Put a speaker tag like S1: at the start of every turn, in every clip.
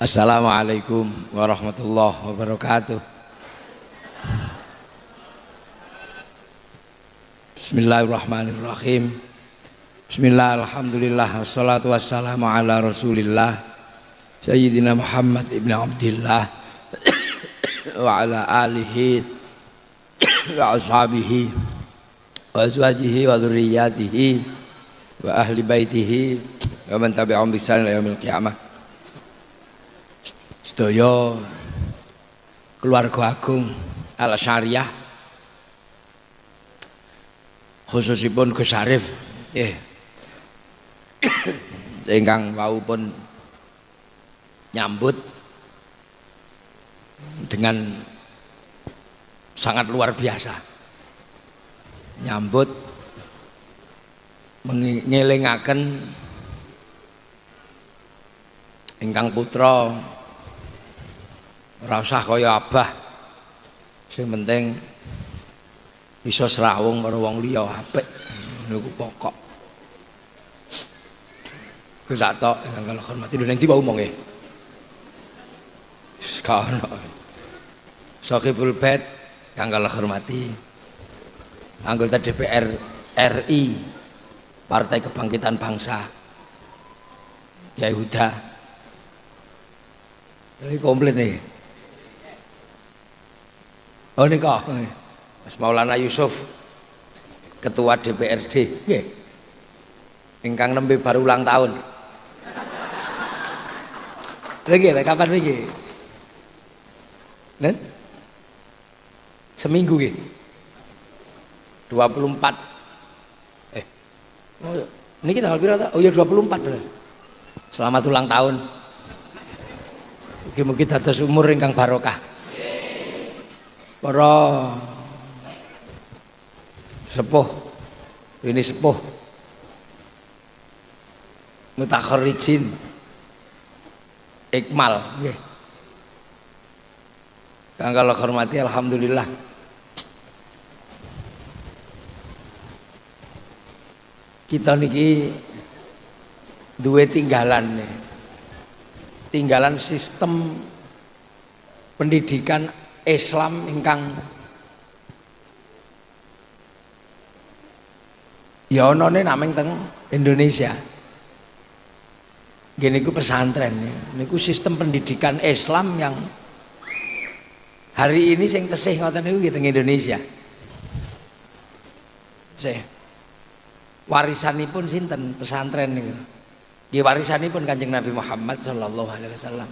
S1: Assalamualaikum warahmatullahi wabarakatuh. Bismillahirrahmanirrahim. Bismillah, alhamdulillah, wassalatu wassalamu ala rasulillah Sayyidina Muhammad ibn Abdullah wa ala alihi wa ashabihi wa azwajihi wa dhurriyyatihi wa ahli baitihi wa man tabi'ahum bi yaumil qiyamah sedaya keluarga agung al syariah khususipun Gus Arif eh ingkang wau pun nyambut dengan sangat luar biasa. Nyambut mengelingaken ingkang putra ora usah kaya abah. Sing penting bisa serawung karo wong liya apik. Niku pokok. Gus tok kalau hormati. Lho ning ndi wae omonge? Sekono Sokibul Bed kang kalau hormati. Anggota DPR RI Partai Kebangkitan Bangsa. Kiai Huda. Ini komplit nih Oh nika. Mas Maulana Yusuf Ketua DPRD nggih. Ingkang nembe baru ulang tahun. Lagi lah kapan lagi? Nen? Seminggu nggih. 24 eh oh, ini kita tanggal oh ya 24 bener. Selamat ulang tahun. Mugi-mugi dados umur ingkang barokah para sepuh. Ini sepuh. Mutakharijin ikmal. Nggih. Kang kala hormati alhamdulillah. Kita niki duwe tinggalan tinggalan sistem pendidikan Islam ingkang ya ana nameng teng Indonesia. Gini ku pesantren niku sistem pendidikan Islam yang hari ini sing tesih ngoten niku teng Indonesia. Saya warisanipun sinten pesantren niku? Nggih warisanipun Kanjeng Nabi Muhammad sallallahu alaihi wasallam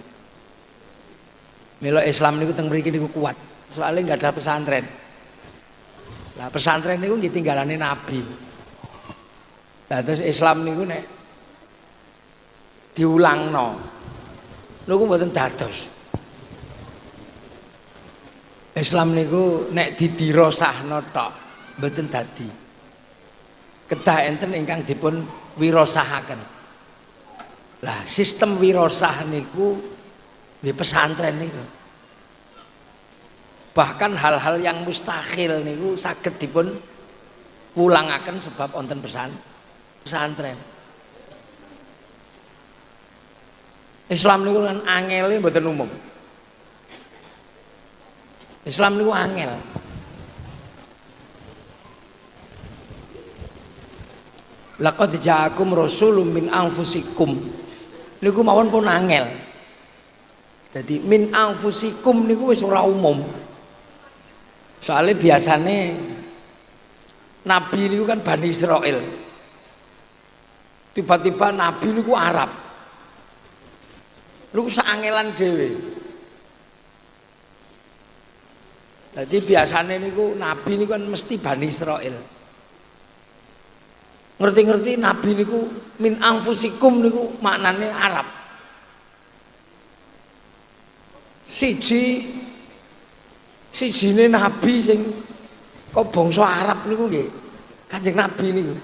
S1: Milo Islam niku teng mriki niku kuat. Soalnya nggak ada pesantren. Lah pesantren niku nggih tinggalane Nabi. Lah terus Islam niku nek diulangno. Niku mboten dados. Islam niku nek didirosahno tok mboten dadi. Kedah enten ingkang dipun wirosahaken. Lah sistem wirosah niku di pesantren niku. Bahkan hal-hal yang mustahil niku sakit dipun pulangaken sebab onten pesan pesantren. Islam niku kan angele mboten umum. Islam niku angel. Laqad ja'akum rasulun min anfusikum. Niku mawon pun angel jadi min anfusikum niku wis ora umum. Soalnya biasanya Nabi niku kan Bani Israel. Tiba-tiba Nabi niku Arab. Lu sangelan dewe. Jadi biasanya niku Nabi niku kan mesti Bani Israel. Ngerti-ngerti Nabi niku min anfusikum niku maknanya Arab. Siji sijine nabi sing kok bangsa Arab niku nggih? Kanjeng Nabi niku.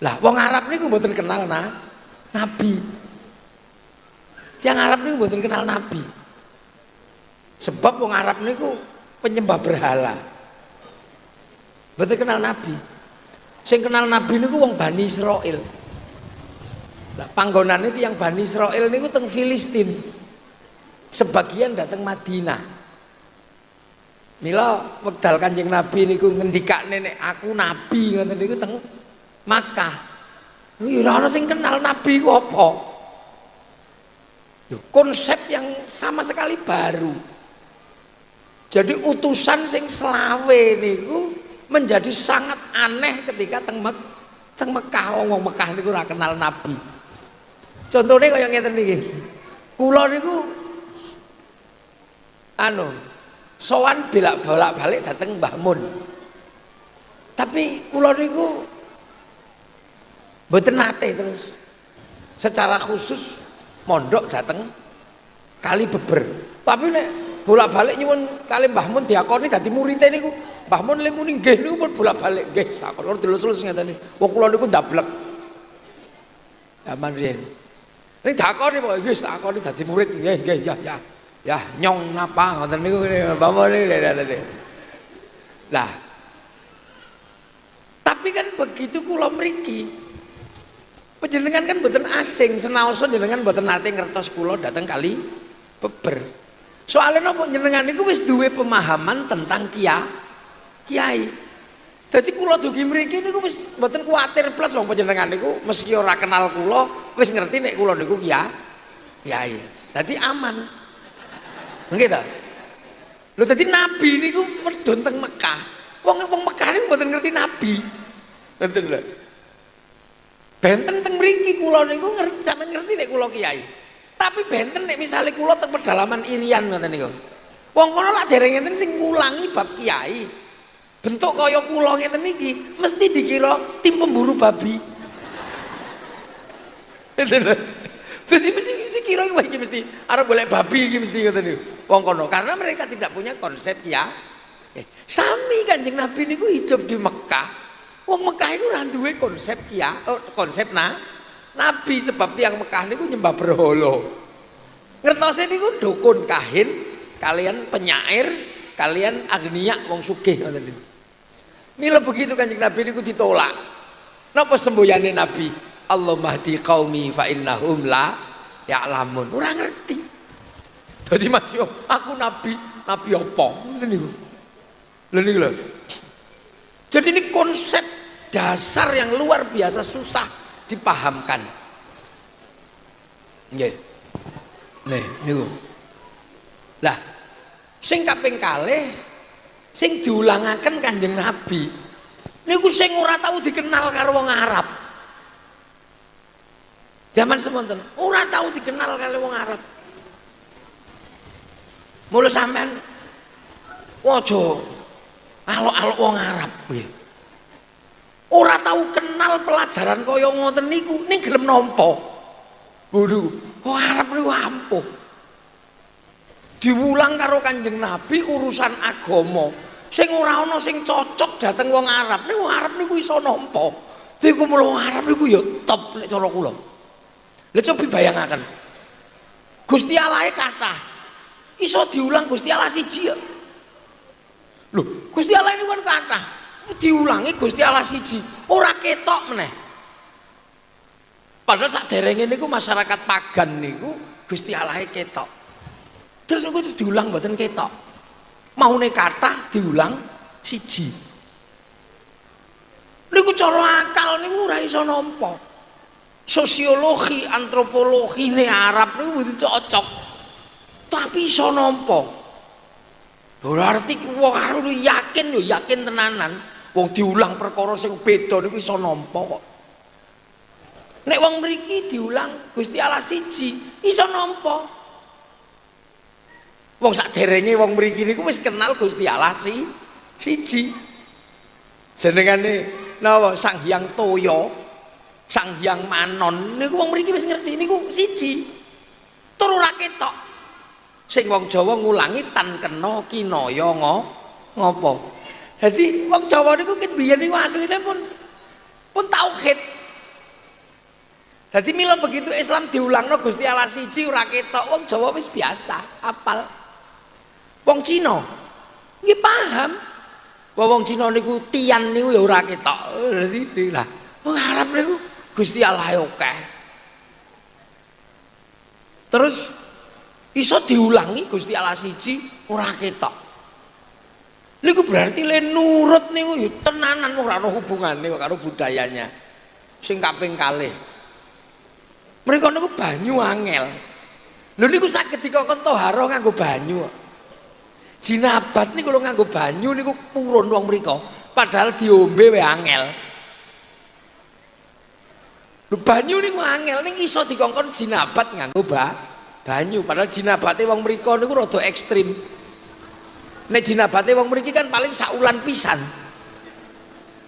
S1: Lah wong Arab niku mboten kenal nah nabi. Yang Arab niku mboten kenal nabi. Sebab wong Arab niku penyembah berhala. Mboten kenal nabi. Sing kenal nabi niku wong Bani Israel Panggonan itu yang Bani Israel niku teng Filistin. Sebagian datang Madinah. Mila wekdal Kanjeng Nabi niku ngendikak nenek aku nabi ngoten niku teng Makkah. Ora ana sing kenal nabi ku apa. Konsep yang sama sekali baru. Jadi utusan sing selawe niku menjadi sangat aneh ketika teng Mek teng Mekah wong Mekah niku ora kenal nabi. Contohnya kaya ngeten niki. Kula niku anu sowan belak bolak-balik dateng Mbah Mun. Tapi kula niku mboten terus secara khusus mondok dateng kali beber. Tapi nek bolak-balik nyuwun kali Mbah Mun diakoni dadi murid niku Mbah Mun le muni nggih niku pun bolak-balik nggih sakon ora dilus-lus ngeten. Wong kula niku ndablek. Zaman riyen. Ning dakoni kok wis takoni dadi murid nggih nggih ya ya. Ya nyong napa ngoten niku bapak niki. Lah. Tapi kan begitu kula mriki. Panjenengan kan mboten asing, senaosa jenengan mboten nate ngertos kula dateng kali beber. Soalnya napa jenengan niku wis duwe pemahaman tentang kia kiai. Jadi kula dugi mriki niku wis mboten kuwatir plus wong panjenengan niku meski ora kenal kula wis ngerti nek kula niku kiai. Kiai. Dadi aman. Nggih ta? Lho dadi nabi niku medhun teng Mekah. Wong wong Mekah niku mboten ngerti nabi. Ngoten lho. Benten teng mriki kula niku ngerti sampean ngerti nek kiai. Tapi benten nek misale kula teng pedalaman Irian ngoten niku. Wong kono lak dereng enten sing ngulangi bab kiai bentuk kaya kula ngeten niki mesti dikira tim pemburu babi. Jadi mesti dikira iki mesti arep golek babi iki mesti ngoten niku wong kono karena mereka tidak punya konsep ya. Eh, sami kanjeng Nabi niku hidup di Mekah. Wong Mekah itu ora duwe konsep ya oh, konsep nah Nabi sebab tiang Mekah niku nyembah berhala. Ngertose niku dukun kahin kalian penyair kalian agniya wong sugih ngoten niku Mila begitu kanjeng Nabi niku ditolak. Napa semboyane Nabi? Allah mahdi qaumi fa innahum la ya'lamun. Ora ngerti. Dadi Mas yo, aku nabi, nabi apa? Ngoten. Jadi ini konsep dasar yang luar biasa susah dipahamkan. Nggih. Nih, niku. Lah, sing kaping sing diulangaken Kanjeng Nabi. Niku sing ora tahu dikenal karo wong Arab. Zaman semonten ora tahu dikenal karo wong Arab. Mulai sampean wajo alok-alok wong Arab nggih ora tahu kenal pelajaran kaya ngoten niku ning gelem nampa. Bodoh wong Arab niku ampuh diwulang karo Kanjeng Nabi urusan agama. Sing ora ana sing cocok dateng wong Arab. Nek wong Arab niku iso nampa. Niku mulo Arab niku ya top nek cara kula. Lha coba bayangaken Gusti Allah kata iso diulang Gusti Allah siji ya. Lho Gusti Allah ini kan kata diulangi Gusti Allah siji. Ora ketok meneh. Padahal sak derenge niku masyarakat pagan niku Gusti Allah ketok terus niku diulang mboten ketok. Maune kata diulang siji. Niku cara akal niku ora iso nampa. Sosiologi antropologi ne Arab niku kudu cocok. Tapi iso nampa. Berarti wong Arab yakin yo yakin tenanan. Wong diulang perkara sing beda niku iso nampa kok. Nek wong mriki diulang Gusti Allah siji iso nampa Wong sak derenge wong mriki niku wis kenal Gusti Allah si siji. Jenengane napa Sang Hyang Toya, Sang Hyang Manon niku wong mriki wis ngerti niku siji. Tur ora ketok. Sing wong Jawa ngulangi tan kena kinaya ngopo. Jadi wong Jawa niku ket biyen niku asline pun pun tauhid. Jadi mila begitu Islam diulangno Gusti Allah siji ora ketok wong Jawa wis biasa, apal. Wong Cina nggih paham. Wong wong Cina niku tian niku ya ora ketok. Dadi lah wong Arab niku Gusti Allah akeh. terus iso diulangi Gusti Allah siji ora ketok niku berarti le nurut niku ya tenanan ora ana hubungane karo budayanya sing kaping kalih mereka niku banyu angel lho niku saged dikokon toharo nganggo banyu jinabat niku lho nganggo banyu niku purun wong mriko padahal diombe wae angel Lho banyu niku angel ning iso dikongkon jinabat nganggo ba banyu padahal jinabate wong mriko niku rada ekstrim. Nek jinabate wong mriki kan paling saulan pisan.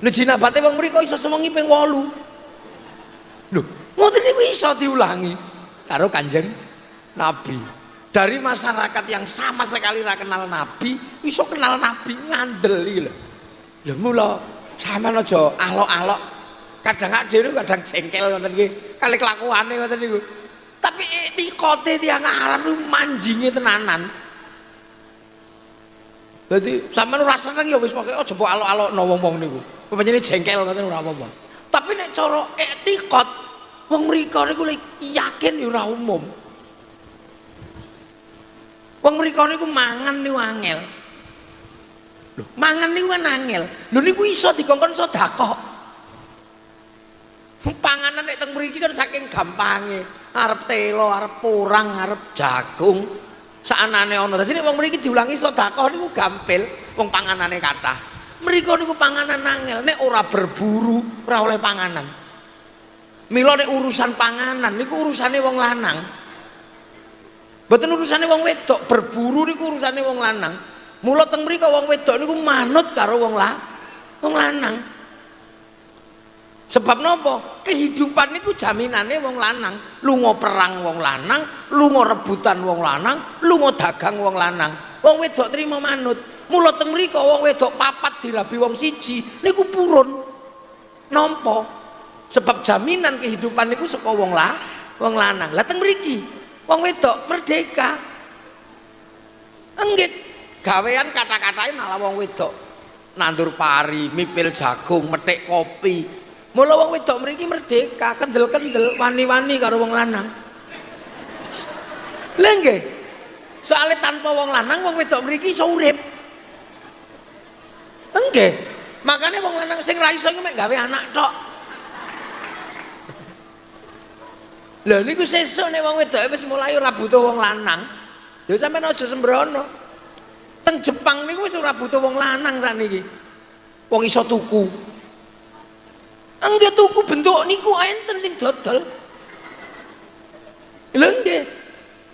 S1: Nek jinabate wong mriko iso sewengi ping 8. Lho, ngoten niku iso diulangi karo Kanjeng Nabi. Dari masyarakat yang sama sekali ra kenal Nabi, iso kenal Nabi ngandel lho. Lho mula sampean aja alok-alok kadang dhewe kadang jengkel ngoten kali kelakuane ngoten niku tapi kote tiang Arab niku manjinge tenanan Jadi sampean ora seneng ya wis pokoke aja mbok alok-alokno wong-wong niku. Pancene jengkel ngoten ora apa-apa. Tapi nek cara etikot wong mriko niku yakin ya ora umum. Wong mriko niku mangan niku angel. Lho, mangan niku kan angel. Lho niku iso dikongkon sedekah panganan nek teng mriki kan saking gampange. Arep telo arep porang arep jagung. Saanane ana. Dadi nek wong mriki diulangi sedekah niku gampil. Wong panganane kathah. Mriku niku panganan angel. Nek ora berburu ora oleh panganan. Mila nek urusan panganan niku urusane wong lanang mboten urusane wong wedok berburu niku urusane wong lanang. Mula teng mriku wong wedok niku manut karo wong la wong lanang. Sebab nopo kehidupan itu jaminannya wong lanang. Lunga perang wong lanang lunga rebutan wong lanang lunga dagang wong lanang. Wong wedok terima manut. Mula teng mriko wong wedok papat dirabi wong siji niku purun. Nompo sebab jaminan kehidupan niku saka wong lah wong lanang. Lah teng mriki wong wedok merdeka enggit gawean kata-katanya malah wong wedok nandur pari mipil jagung metik kopi Mula wong wedok mriki merdeka, kendel-kendel, wani-wani karo wong lanang. Lha nggih. Soale tanpa wong lanang wong wedok mriki iso urip. Nggih. Makanya wong lanang sing ra iso mek gawe anak tok. Lha niku sesuk nek wong wedok wis mulai ora butuh wong lanang. Ya sampean aja sembrono. Teng Jepang niku wis ora butuh wong lanang sakniki. Wong iso tuku. Enggak tuku bentuk niku enten sing dodol. Lha nggih.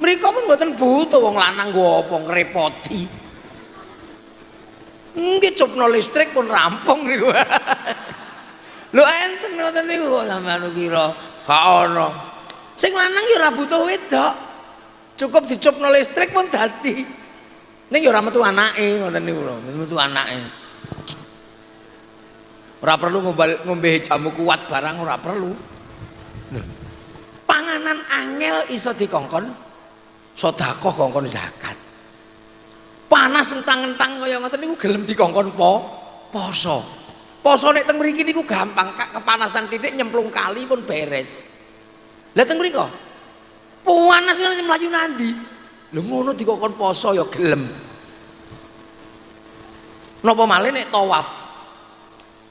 S1: Mereka pun mboten butuh wong lanang nggo apa ngrepoti. Nggih cupno listrik pun rampung niku. Lho enten ngoten niku sampean kira gak ono. Sing lanang ya ora butuh wedok. Cukup dicupno listrik pun dadi. Ning ya ora metu anake ngoten niku lho, metu anake. ora perlu ngombe jamu kuat barang ora perlu. Panganan angel iso dikongkon sedekah kongkon zakat. Panas entang-entang kaya ngoten niku gelem dikongkon po poso. Poso nek teng mriki niku gampang kepanasan titik nyemplung kali pun beres lah teng mriko? Panas kan mlayu nandi? Lho ngono dikongkon poso ya gelem. Napa malih nek tawaf?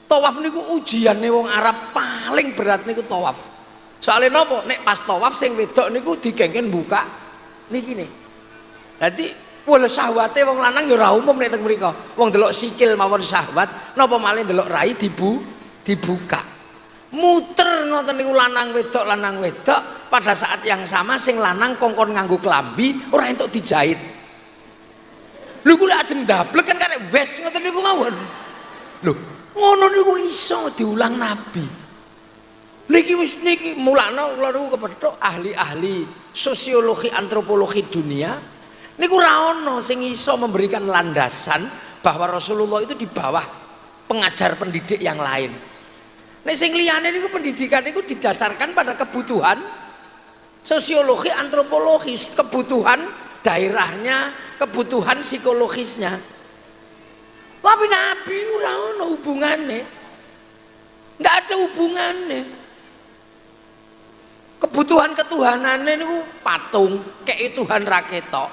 S1: Tawaf niku ujiane wong Arab paling berat niku tawaf. Soalnya nopo nek pas tawaf sing wedok niku digengken buka niki nih jadi wala syahwate wong lanang ya ora umum nek teng mriku wong delok sikil mawon syahwat napa malih delok rai dibu dibuka muter ngoten niku lanang wedok lanang wedok. Pada saat yang sama sing lanang kongkon nganggo klambi ora entuk dijahit. Lho kula ajeng ndablek kan karek wes ngoten niku mawon. Lho ngono niku iso diulang nabi. Niki wis niki mulakno kula niku kepethuk ahli-ahli sosiologi antropologi dunia. Niku ora ana sing iso memberikan landasan bahwa Rasulullah itu di bawah pengajar pendidik yang lain nek sing liyane niku pendidikan niku didasarkan pada kebutuhan sosiologi antropologis kebutuhan daerahnya kebutuhan psikologisnya tapi Nabi ora ono hubungane. Enggak ada hubungannya. kebutuhan ketuhanannya ini patung kayak Tuhan raketok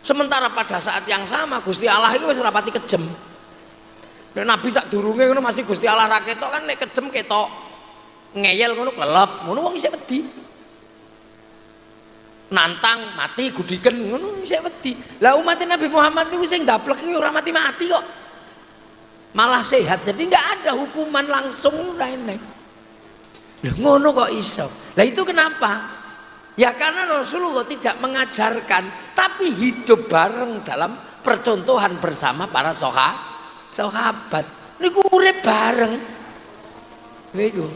S1: sementara pada saat yang sama Gusti Allah itu masih rapati kejem dan Nabi sak durungnya itu masih Gusti Allah raketok kan nek kejem ketok. Ngeyel ngono kelelep ngono wong isih wedi. Nantang mati gudiken ngono isih wedi. Lah umat Nabi Muhammad niku sing daplek iki ora mati-mati kok. Malah sehat. Jadi nggak ada hukuman langsung rene Loh, ngono kok iso. Lah itu kenapa? Ya karena Rasulullah tidak mengajarkan, tapi hidup bareng dalam percontohan bersama para soha, sahabat. Niku urip bareng. Niku.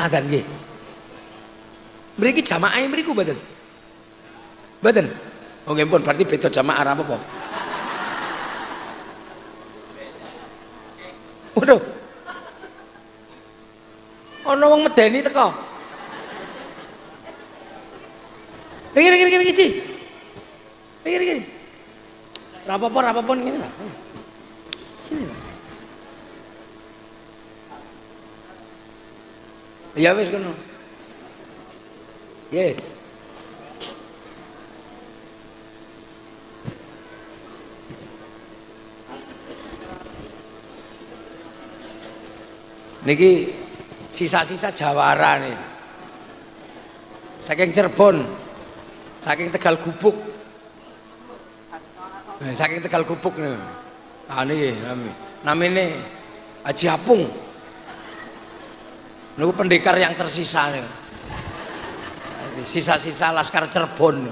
S1: Adan nggih. Mriki jamaah mriku mboten? Mboten. Oh nggih pun berarti beda jamaah apa apa? Waduh. Ana wong medeni teko. Iki iki iki iki. Iki iki. Ora apa-apa ngene lah. Sini lah. Ya wis kono. Ye. niki sisa-sisa jawara nih saking Cirebon saking Tegal Gubuk nah, saking Tegal Gubuk nih. Ah niki nami namanya Haji Apung. Niku pendekar yang tersisa nih. Sisa-sisa Laskar Cirebon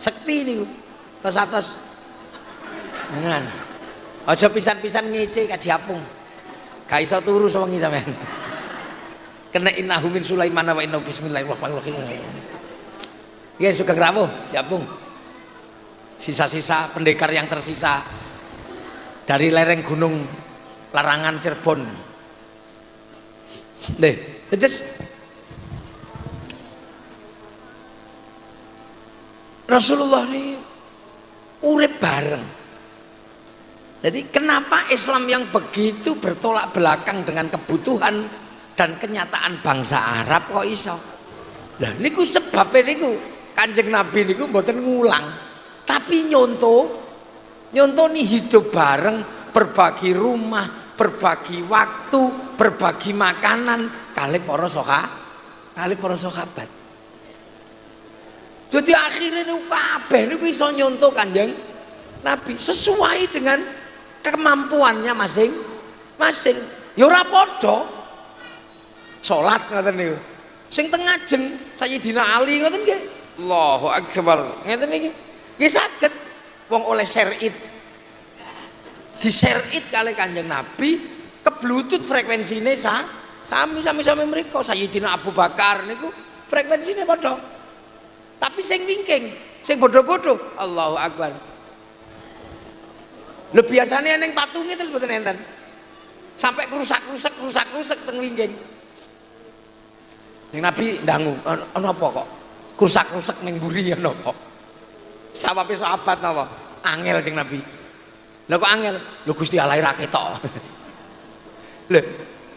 S1: sekti nih atas atas. Dengan aja pisan-pisan ngece Haji Apung. Gak iso turu sewengi sampean. Kena innahu min Sulaiman wa innahu bismillahirrahmanirrahim. Ya suka rawuh, diapung. Sisa-sisa pendekar yang tersisa dari lereng gunung Larangan Cirebon. Deh, terus Rasulullah ini urip bareng jadi kenapa Islam yang begitu bertolak belakang dengan kebutuhan dan kenyataan bangsa Arab kok iso? Lah niku sebabnya niku Kanjeng Nabi niku mboten ngulang, tapi nyonto nyonto nih hidup bareng, berbagi rumah, berbagi waktu, berbagi makanan. Kali para soka, kali para sahabat. Jadi akhirnya niku kabeh niku iso nyonto Kanjeng Nabi. Sesuai dengan kemampuannya masing-masing ya ora padha. Salat ngoten niku. Sing teng ngajeng Sayyidina Ali ngoten nggih? Allahu akbar. Ngeten niki nggih saged wong oleh serit diserit kali Kanjeng Nabi keblutut frekuensine sa sami sami sami mereka Sayyidina Abu Bakar niku frekuensine padha tapi sing wingking sing bodoh-bodoh Allahu akbar Lho biasanya neng patungnya terus betul enten. Sampai kerusak-kerusak, kerusak-kerusak teng wingging. Neng Nabi dangu, ono apa kok? Kerusak-kerusak neng buri ya nopo. Sahabat sahabat napa? Angel jeng Nabi. Lho kok angel? Lho Gusti Allah ra ketok. Lho,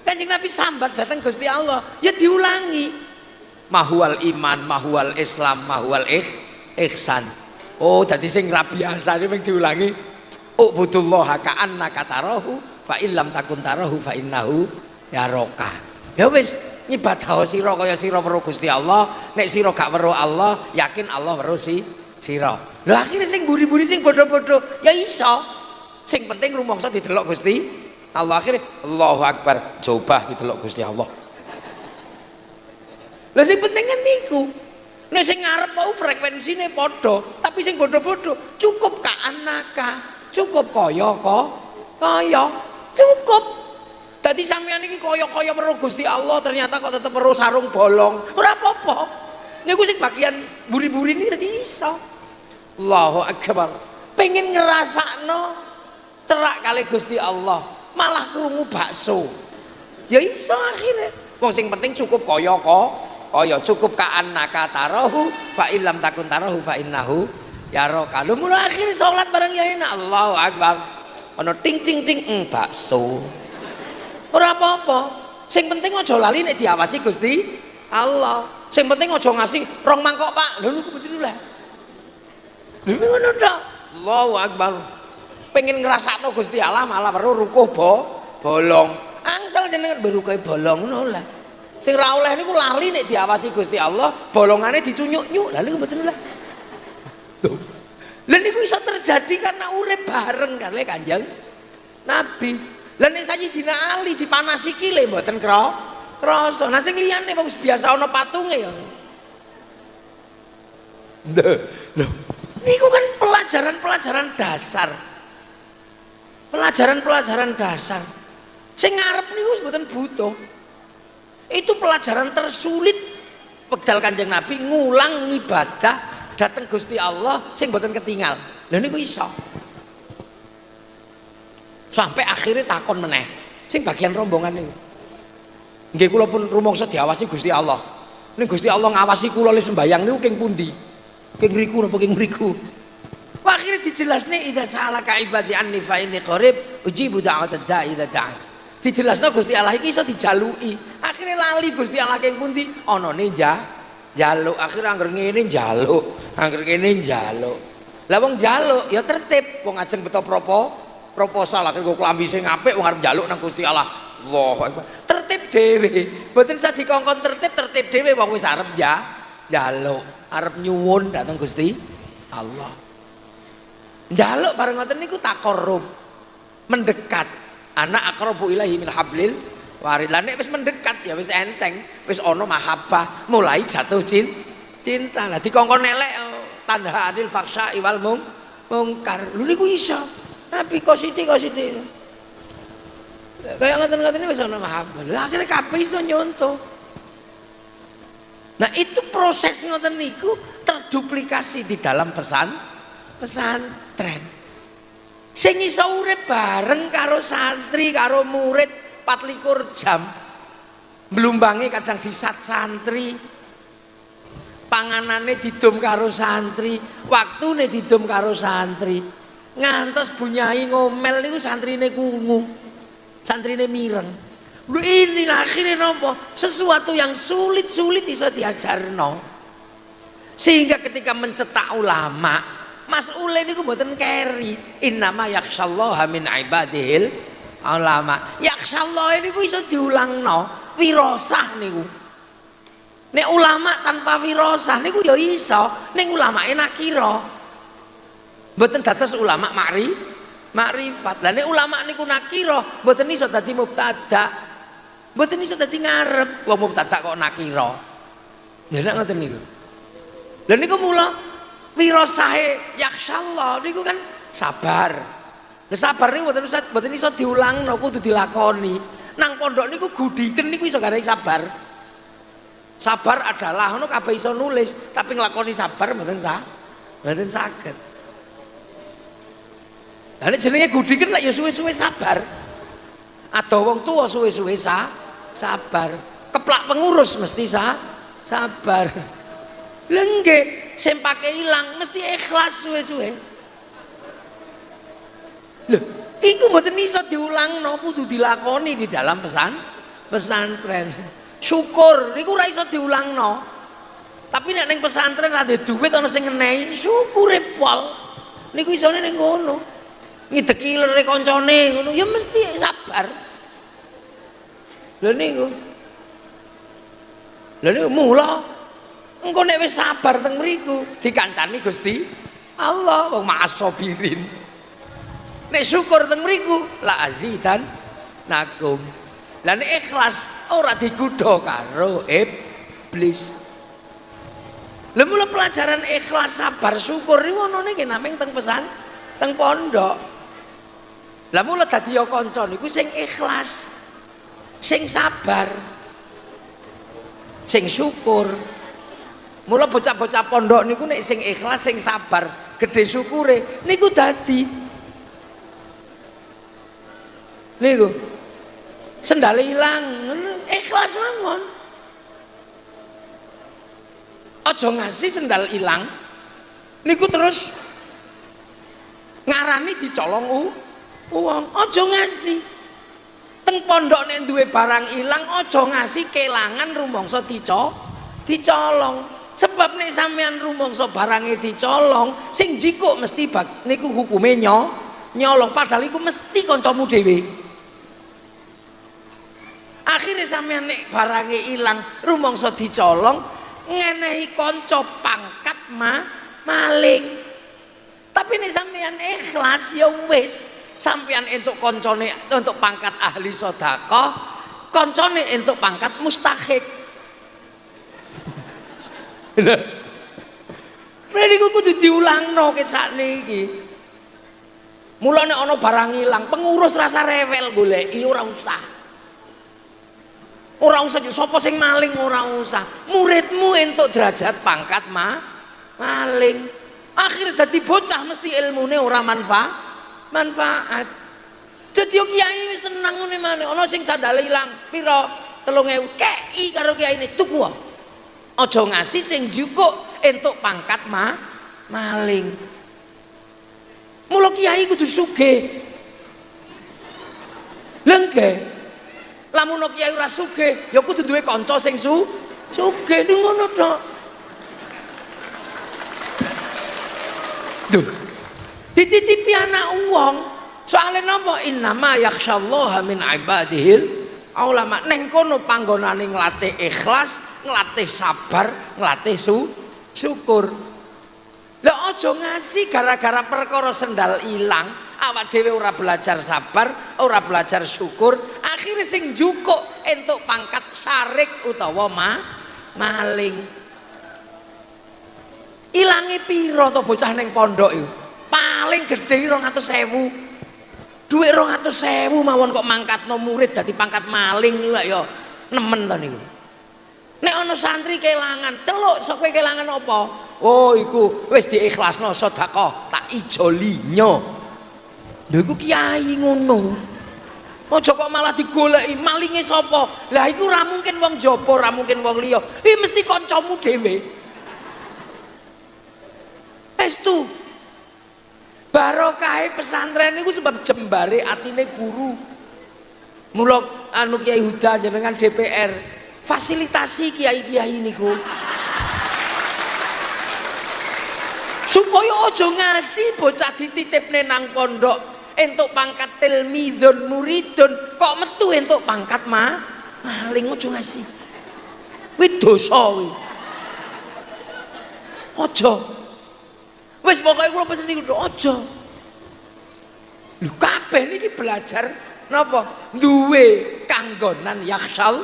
S1: Kanjeng Nabi sambat datang Gusti Allah, ya diulangi. Mahwal iman, mahwal Islam, mahwal ikh, ihsan. Oh, jadi sing ra biasa ini diulangi Ubudullah ka'annaka tarahu fa illam takun tarahu fa innahu yaraka. Ya wis nyibadah sira kaya sira weruh Gusti Allah, nek sira gak weruh Allah, yakin Allah weruh si sira. Lho akhirnya sing buri-buri sing bodoh-bodoh. Ya iso. Sing penting rumangsa didelok Gusti Allah. Akhirnya Allahu Akbar. Coba didelok Gusti Allah. Lah sing penting kan niku. Sing ngarep mau frekuensine padha, tapi sing bodoh-bodoh cukup ka anaka. Cukup kaya kok kaya cukup. Tadi sampean ini kaya-kaya weruh Gusti Allah ternyata kok tetep weruh sarung bolong. Ora apa-apa. Niku sing bagian buri-buri ini tadi iso Allahu akbar. Pengen ngerasakno cerak kali Gusti Allah malah krungu bakso. Ya iso akhirnya. Wong sing penting cukup kaya kok kaya cukup ka annaka tarahu fa illam takun tarahu fa innahu ya roh kalau mulai akhirnya sholat bareng ya enak Allahu Akbar. Ono ting ting ting mm, bakso. Ora apa-apa.
S2: Sing penting aja lali nek diawasi Gusti Allah. Sing penting aja ngasih rong mangkok Pak. Lho niku lah ngono tok. Allahu akbar. Pengen ngrasakno Gusti Allah malah perlu rukuh bo bolong. Angsal jenengan berukuh bolong ngono lah. Sing ra oleh niku lali nek diawasi Gusti Allah bolongane dicunyuk-nyuk. Lha niku betul lah. Lha niku iso terjadi karena urip bareng kali Kanjeng. Nabi. Lah nek Sayyidina Ali dipanasi kile mboten kro krasa. Nah sing liyane wis biasa ana patunge ya. Lho, niku kan pelajaran-pelajaran dasar. Pelajaran-pelajaran dasar. Sing ngarep niku mboten butuh. Itu pelajaran tersulit. Pegdal Kanjeng Nabi ngulang ibadah datang Gusti Allah sing mboten ketinggal. Lha niku iso. Sampai akhirnya takon meneh. Sing bagian rombongan niku. Nggih kula pun rumangsa diawasi Gusti Allah. Ning Gusti Allah ngawasi kula le sembayang niku king pundi king riku napa king mriku akhirnya dijelasnya idza salaka ibadi anni fa inni qarib ujibu da'watad da'i idza da'a dijelasno Gusti Allah iki iso dijaluki. Akhirnya lali Gusti Allah king pundi? Ana ninja jaluk. Akhirnya angger ngene jaluk angger ngene jaluk lah wong jaluk ya tertib. Wong ajeng beto propo proposal. Akhirnya gue kelambi sing apik wong arep jaluk nang Gusti Allah. Allah tertib dhewe. Mboten usah dikongkon tertib tertib dhewe wong wis arep ya jaluk arep nyuwun datang Gusti Allah. Jaluk bareng ngoten niku takorum mendekat. Anak akrabu ilahi min hablil warid. Lah nek wis mendekat ya wis enteng. Wis ono mahabbah. Mulai jatuh cinta cinta. Lah dikongkon elek oh, tanda adil faksa iwal mung mungkar. Lu niku iso. Tapi kok sithik kok kayak ngoten-ngoten wis ono mahabbah. Akhirnya kabeh iso nyontoh nah itu proses ngoten niku terduplikasi di dalam pesan pesantren. Sing iso urip bareng karo santri karo murid 24 jam melumbangi kadang disat santri panganane didum karo santri waktune didum karo santri. Ngantos bunyai ngomel niku santrine kungu santrine mireng lu ini akhirnya nopo? Sesuatu yang sulit-sulit bisa diajarno. Sehingga ketika mencetak ulama Mas Ule niku mboten keri. Innama yakshallaha min ibadihil ulama. Yaksyallah ini ku iso diulangno. Wirosah niku. Nek ulama tanpa wirosah niku ya iso. Ning ulama nakira mboten dados ulama makri makrifat lah ulama niku nakira mboten iso dadi mubtada mboten iso dadi ngarep wong mubtada kok nakira ya nek ngoten niku lha niku mula wirosahe yaksyallah niku kan sabar Lah sabar niku mboten usah mboten iso diulangno kudu dilakoni. Nang pondok niku gudiken niku iso garai sabar. Sabar adalah ngono kabeh iso nulis, tapi nglakoni sabar mboten sah. Mboten saged. Lah nek jenenge gudiken lek ya suwe-suwe sabar. Ada wong tua suwe-suwe sa sabar. Keplak pengurus mesti sa sabar. Lengge sing pake ilang mesti ikhlas suwe-suwe. Loh, iku mboten iso diulangno, kudu dilakoni di dalam pesan pesantren. Syukur niku ora iso diulangno. Tapi nek ning pesantren ada duit ana sing ngenehi, syukure pol. Niku isone ning ngono. Ngideki lere kancane ngono, ya mesti sabar. Lha niku. Lha niku mula engko nek wis sabar teng mriku dikancani Gusti Allah wong ma'asobirin. Nek syukur teng mriku la azidan nakum. Lan ikhlas ora digudha karo iblis. Lha mula pelajaran ikhlas sabar syukur iki onone ki nameng teng pesan teng pondok. Lah mula dadi ya kanca niku sing ikhlas sing sabar. Sing syukur. Mula bocah-bocah pondok niku nek sing ikhlas sing sabar gede syukure niku dadi. Niku. Sendal hilang ikhlas mawon. Ojo ngasih sendal hilang niku terus ngarani dicolong u uang. Ojo ngasih teng pondok nek duwe barang ilang aja ngasih kelangan rumangsa dico dicolong. Sebab nek sampean rumangsa barange dicolong sing jikuk mesti bak, niku hukume nyo nyolong. Padahal iku mesti kancamu dhewe. Akhirnya sampean nek barange ilang rumangsa dicolong ngenehi kanca pangkat ma maling. Tapi nek sampean ikhlas ya wis sampean entuk koncone untuk pangkat ahli sedekah koncone entuk pangkat mustahik Nah niku kudu diulangno ket sakniki. Mula nek ana barang ilang, pengurus rasa rewel goleki ora usah. Ora usah sapa sing maling ora usah. Muridmu entuk derajat pangkat ma maling. Akhir dadi bocah mesti ilmune ora manfaat manfaat. Jadi kiai wis tenang ngene maneh. Ana sing sandale ilang pira? 3000 kei karo kiai ini. Tuku aja ngasih sing jukuk entuk pangkat ma maling. Mula kiai kudu sugih. Lengke lamun kiai ora sugih ya kudu duwe kanca sing su sugih. Ngono tok. Duh, dititipi anak uang soalnya nopo? Innama yakshallaha min ibadihil ulama neng kono panggonane nglatih ikhlas nglatih sabar nglatih su syukur. Lah ojo ngasih gara-gara perkara sendal ilang. Awak dhewe ora belajar sabar ora belajar syukur. Akhirnya sing jukuk entuk pangkat syarik utawa ma maling. Ilangi piro to bocah neng pondok itu paling gede rong atau sewu duit rong atau sewu mawon kok mangkat no murid dari pangkat maling nih ya nemen to niku nek ono santri kelangan celuk sok kelangan apa oh iku wis diikhlasno sedekah tak ijolinyo lho iku kiai ngono Ojo kok malah digoleki malinge sapa? Lah iku ora mungkin wong jaba, ora mungkin wong liya. Iki mesti kancamu dhewe. Estu barokah pesantren itu sebab jembare atine guru. Mulok anu Kiai Huda jenengan DPR fasilitasi kiai-kiai niku. Supaya ojo ngasih bocah dititip nang pondok. Entuk pangkat tilmidun muridun. Kok metu entuk pangkat ma? Maling ojo ngasih kuwi dosa ojo Wis pokoke kula pesen niku aja. Lho kabeh niki belajar napa? Duwe kanggonan yaksal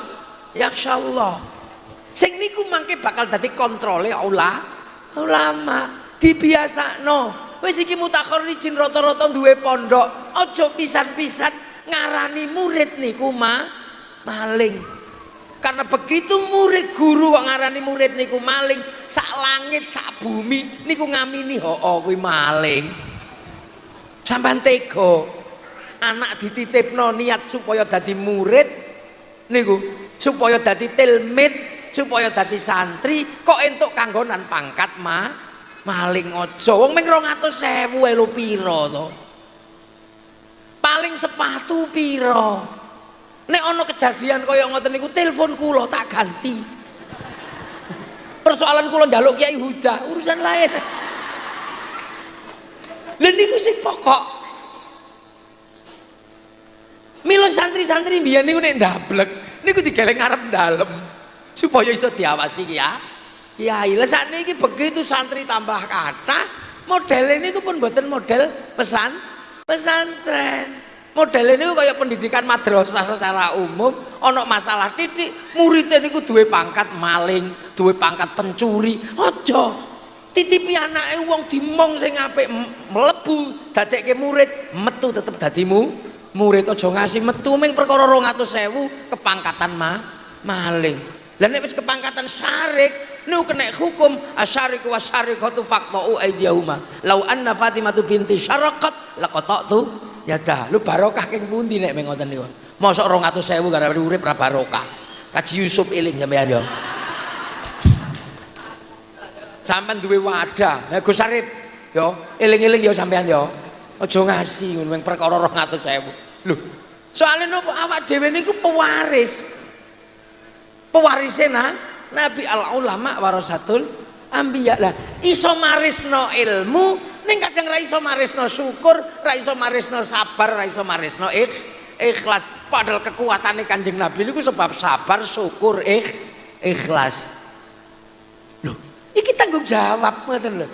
S2: yaksallah. Sing niku mangke bakal dadi kontrole ula ulama dibiasakno. Wis iki mutakhir izin rata-rata duwe pondok, aja pisan-pisan ngarani murid niku ma maling karena begitu murid guru kok ngarani murid niku maling sak langit sak bumi niku ngamini ho oh, kuwi maling. Sampean tega anak dititipno niat supaya dadi murid niku supaya dadi tilmid supaya dadi santri kok entuk kanggonan pangkat ma? Maling aja. Wong ming 200.000 lho pira to? Paling sepatu pira Nek ono kejadian kaya ngoten niku telepon kula tak ganti. Persoalan kula njaluk Kiai Huda, urusan lain. Lha niku sing pokok. Milo santri-santri biyen niku nek ndablek niku digeleng ngarep dalem supaya iso diawasi ya. Ya, lah sakniki begitu santri tambah kata, model ini pun buatan model pesan pesantren model ini kayak pendidikan madrasah secara umum ono masalah titik muridnya ini duwe pangkat maling duwe pangkat pencuri ojo titipi anaknya uang dimong sing apik melebu ke murid metu tetep dadimu murid ojo ngasih metu ming perkara 200.000 kepangkatan ma maling. Dan wis kepangkatan syarik nu kena hukum asyarik wa syarikatu faqta'u aydiyahuma. Lau anna fatimatu binti syarakat laqata'tu ya dah lu barokah keng pundi nek mengoten niku? Mosok 200.000 gara-gara urip ra barokah. Kaji Yusuf eling sampean yo. Sampean duwe wadah. Ya Gus Arif yo eling-eling yo sampean yo. Aja ngasih ngono perkara 200.000 lho soalnya nopo awak dhewe niku pewaris. Pewarisnya nah Nabi al ulama warasatul ambiya lah iso marisno ilmu ning kadang ra iso marisno syukur ra iso marisno sabar ra iso marisno ikh, ikhlas. Padahal kekuatannya kanjeng Nabi niku sebab sabar syukur ikh, ikhlas. Loh ini tanggung jawab ngoten loh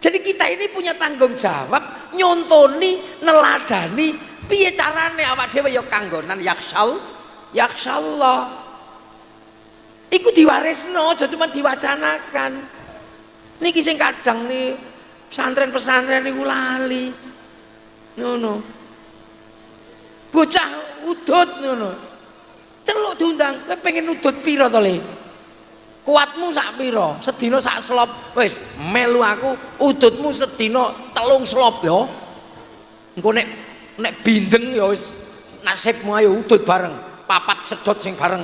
S2: jadi kita ini punya tanggung jawab nyontoni neladani piye carane awak dhewe ya kanggonan yaksal yaksallah iku diwarisno aja cuma diwacanakan. Niki sing kadang nih pesantren-pesantren niku lali. Ngono. Bocah udut ngono. Celuk diundang kowe pengen udut piro to le? Kuatmu sak piro sedina sak slop. Wis melu aku udutmu sedina telung slop ya engko nek nek bindeng ya wis nasibmu ayo udut bareng. Papat sedot sing bareng.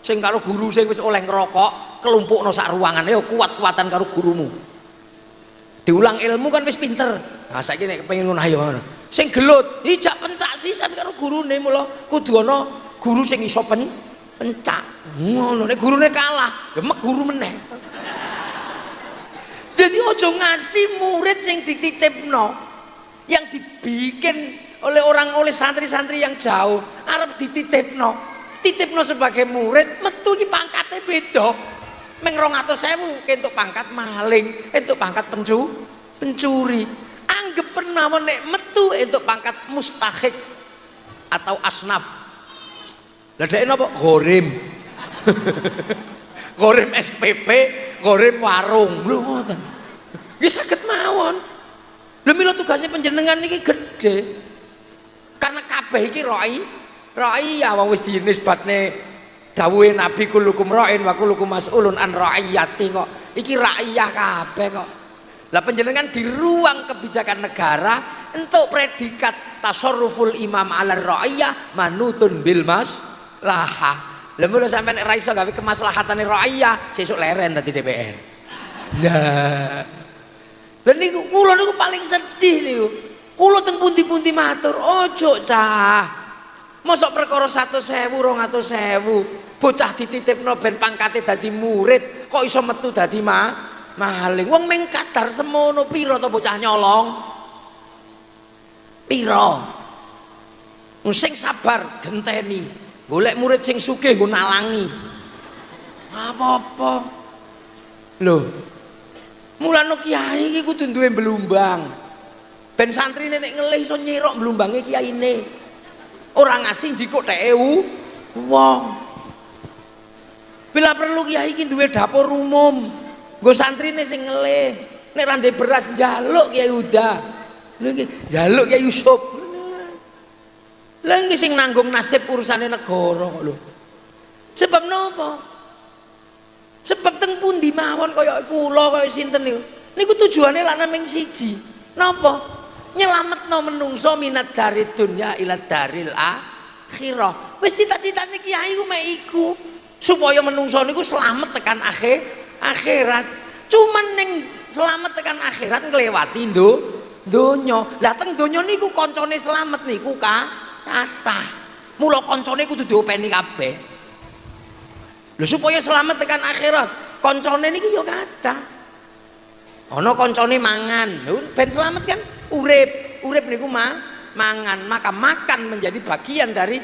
S2: Sing karo guru sing wis oleh ngerokok kelumpukno sak ruangan. Ya kuat-kuatan karo gurumu diulang ilmu kan wis pinter. Nah saiki nek kepengin ngono ayo sing gelut ijak pencak sisan karo gurune mula. Kudu ana guru sing iso pen pencak. Ngono nek gurune kalah ya guru meneh. Jadi ojo ngasih murid sing dititipno yang dibikin oleh orang oleh santri-santri yang jauh arep dititipno. Titipno sebagai murid metu iki pangkatnya beda meng 200.000 kentuk pangkat maling entuk pangkat pencu pencuri. Anggap pernah nek metu entuk pangkat mustahik atau asnaf. Lah dhek napa? Gorim. Gorim SPP gorim warung. Lho ngoten. Nggih saged mawon. Lho mila tugasnya panjenengan niki gede karena kabeh iki roi roi ya wong wis dinisbatne dawuhe Nabi kulukum ra'in wa kulukum mas'ulun an ra'iyati kok. Iki rakyah kabeh kok. Lah penjenengan di ruang kebijakan negara untuk predikat tasarruful imam ala ra'iyah manutun bil mas laha lha mulo sampean ra iso gawe kemaslahatane ra'iyah sesuk leren tadi DPR nah dan niku kula niku paling sedih niku. Kula teng pundi-pundi matur ojo cah Mosok perkara 100.000 200.000 bocah dititipno ben pangkate dadi murid kok iso metu dadi ma maling. Wong ming kadar semono pira to bocah nyolong? Pira? Sing sabar genteni. Golek murid sing sugih nggo nalangi. Apa-apa lho mulane kiai iki kudu duwe belumbang ben santri nek ngelih iso nyirok belumbange kiyaine orang asing jikok dhek wong. Bila perlu kiai iki duwe dapur umum nggo santrine sing ngelih. Nek rande beras njaluk kiai udah njaluk kiai Yusuf. Lha iki sing nanggung nasib urusane negara kok lho. Sebab napa? Sebab teng pundi mawon kaya kula kaya sinten niku? Niku tujuane lak naming siji. Napa nyelametno menungso minat dari dunya ila daril akhirah. Wis cita-citane kiai ku mek supaya menungso niku selamat tekan akhir akhirat. Cuman neng selamat tekan akhirat ngelewati ndo donya lah teng donya niku koncone selamat niku ka kata mula koncone kudu diopeni kabeh. Lho supaya selamat tekan akhirat koncone niku ya kata ana koncone mangan. Ben selamat kan? Urip urip niku mah mangan. Maka makan menjadi bagian dari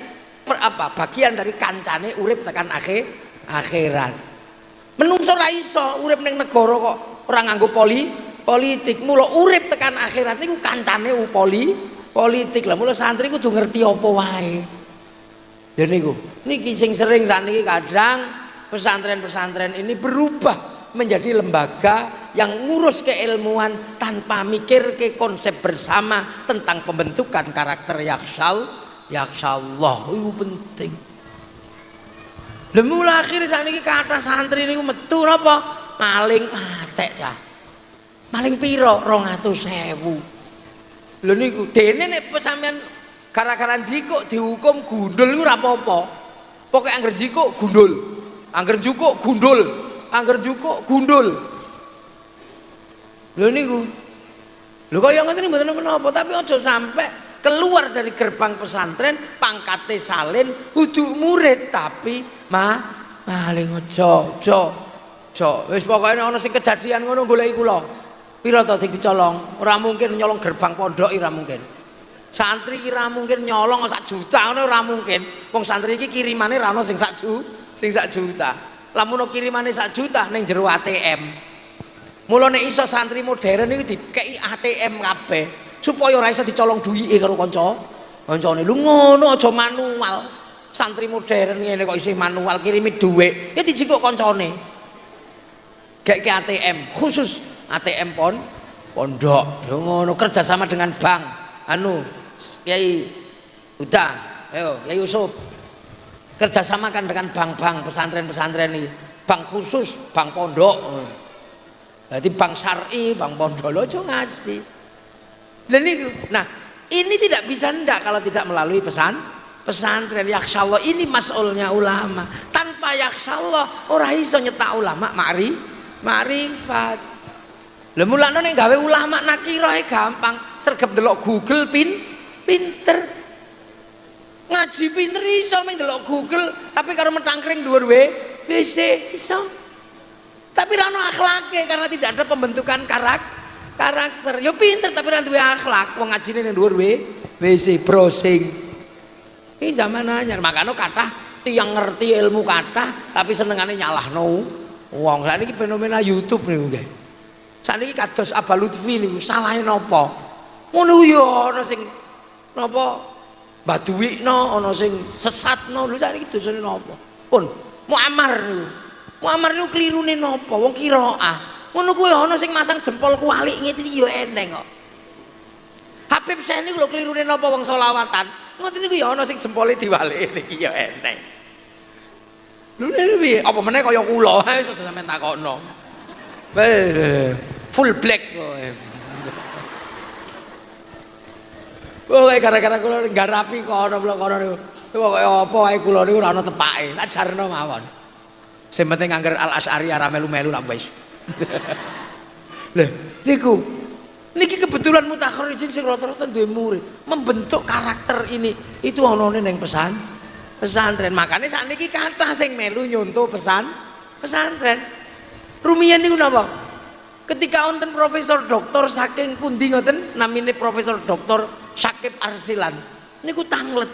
S2: apa bagian dari kancane urip tekan akhir akhirat. Menungso ra iso urip ning negara kok ora nganggo poli politik. Mula urip tekan akhirat niku kancane poli politik. Lah mula santri kudu ngerti apa wae. Ya niku niki sing sering saniki kadang pesantren-pesantren ini berubah menjadi lembaga yang ngurus keilmuan tanpa mikir ke konsep bersama tentang pembentukan karakter yaksal Allah itu penting. Lha mula akhir sakniki kata santri niku metu napa? Maling matek cah maling piro? 200.000 lho niku dene nek sampean gara-gara jikuk dihukum gundul ora apa-apa. Pokoke angger jikuk gundul. Angger jukuk gundul angger jukuk gundul. Lho niku. Lho kaya ngene mboten menapa tapi aja sampai keluar dari gerbang pesantren pangkate salin kudu murid tapi ma maling ojo ojo ojo wis pokoknya ana sing kejadian ngono goleki kula. Pira to dicolong ora mungkin nyolong gerbang pondok ora mungkin. Santri kira mungkin nyolong sak juta ngono ora mungkin. Wong santri iki kirimane ra ono sing sak juta sing sak juta lamun kirimane sak juta ning jero ATM mulane iso santri modern iki dikei ATM kabeh supaya ora iso dicolong duwike karo kanca kancane. Lu ngono aja manual. Santri modern ngene kok isih manual kirimi dhuwit. Ya dijikuk kancane. Gek ke ATM khusus ATM pon pondok. Yo ngono kerja sama dengan bank. Anu Kiai udah ayo Kiai Yusuf kerjasamakan dengan bank-bank pesantren-pesantren ini. Bank khusus bank pondok. Jadi bank syari bank pondok lo ngasih. Dan ini, nah ini tidak bisa ndak kalau tidak melalui pesan pesantren. Allah ini masulnya ulama. Tanpa Allah orang iso nyetak ulama mari marifat. Lha mulane gawe ulama nakira gampang. Sergap delok Google pin pinter ngaji pinter iso meng delok Google tapi kalau mentangkring dhuwur WC iso. Tapi rano akhlake karena tidak ada pembentukan karakter karakter. Yo pinter tapi nanti akhlak. Wong ngajine ning dhuwur WC browsing. Ini zaman anyar makanya kata tiang ngerti ilmu kata tapi senengane nyalahno. Wong saat ini fenomena YouTube nih nggih. Saat ini kados Abah Lutfi nih salahin napa? Ngono yo sing napa baduwikno ana sing sesatno. Lho saat ini dosane napa? Pun Muammar niku. Muammar niku klirune napa? Wong kiraah ngono kuwi ana sing masang jempol kuali ngene iki ya eneng kok. Habib Syekh niku lho klirune napa wong selawatan? Ngoten niku ya ana sing jempole diwalik iki ya eneng. Lho piye? Apa meneh kaya kula? Ae sudah sampean takokno. Full black kok Oh, gara-gara kula garapi kono kono niku. Pokoke apa wae kula niku ora ana tepake. Tak jarno mawon. Sing penting angger Al Asy'ari ora melu-melu lah wis. Lah, niku niki kebetulan mutakharijin sing rata-rata duwe murid, membentuk karakter ini. Itu ana ning pesan pesantren. Makanya saat niki kata sing melu nyontoh pesan pesantren. Rumiyin niku napa? Ketika wonten profesor doktor saking pundi ngoten namine profesor doktor Syakib Arsilan. Niku tanglet.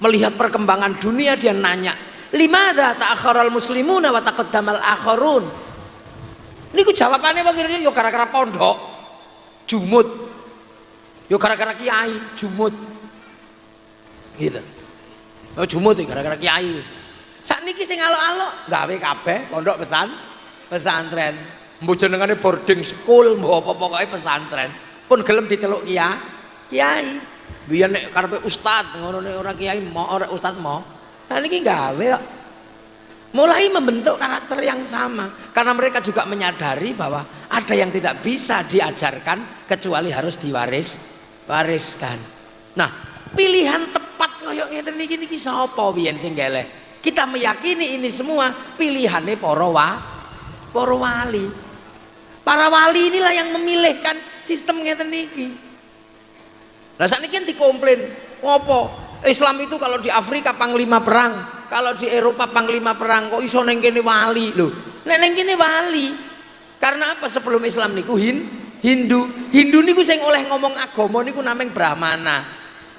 S2: Melihat perkembangan dunia dia nanya, "Limada ta'akharal muslimuna wa taqaddamal akharun?" niku jawabannya bagaimana yo gara-gara pondok jumut yo gara-gara kiai jumut gitu. Oh jumut gara-gara kiai. Saat niki sing alok-alok gawe kabeh pondok pesan pesantren. Mbok jenengane boarding school mbok apa pokoke pesantren. Pun gelem diceluk kiai kiai. Biyen nek karepe ustad ngono nek ora kiai mau ora ustad mau. Nah niki gawe kok. Mulai membentuk karakter yang sama. Karena mereka juga menyadari bahwa ada yang tidak bisa diajarkan kecuali harus diwaris wariskan. Nah pilihan tepat koyok ngeten niki niki sapa biyen sing kita meyakini ini semua pilihannya para wa para wali. Para wali inilah yang memilihkan sistem ngeten niki nah saat ini kan dikomplain ngopo? Islam itu kalau di Afrika panglima perang kalau di Eropa panglima perang kok iso neng kene wali lho. Nek neng kene wali karena apa sebelum Islam niku? Hin Hindu. Hindu niku sing oleh ngomong agama niku nameng Brahmana.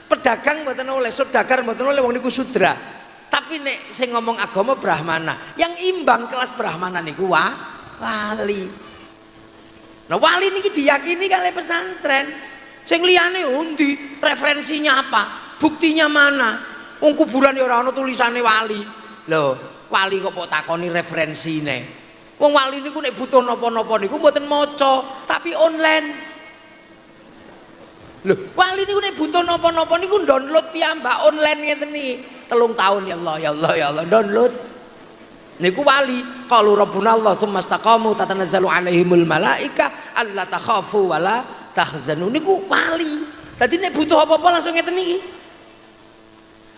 S2: Pedagang mboten oleh saudagar mboten oleh wong niku sudra. Tapi nek sing ngomong agama Brahmana yang imbang kelas Brahmana niku wa, wali. Nah wali niki diyakini kali pesantren sing liyane undi referensinya apa buktinya mana Wong kuburan ya ora ana tulisane wali. Lho, wali kok kok takoni referensine. Wong wali niku nek butuh napa-napa niku mboten maca, tapi online. Lho, wali niku nek butuh napa-napa niku download piyambak online ngeten iki. Telung tahun ya Allah, ya Allah, ya Allah, download. Niku wali, qalu rabbuna Allah tsumma istaqamu tatanazzalu alaihimul malaika alla takhafu wala tahzanu. Niku wali. Dadi nek butuh apa-apa langsung ngeten iki.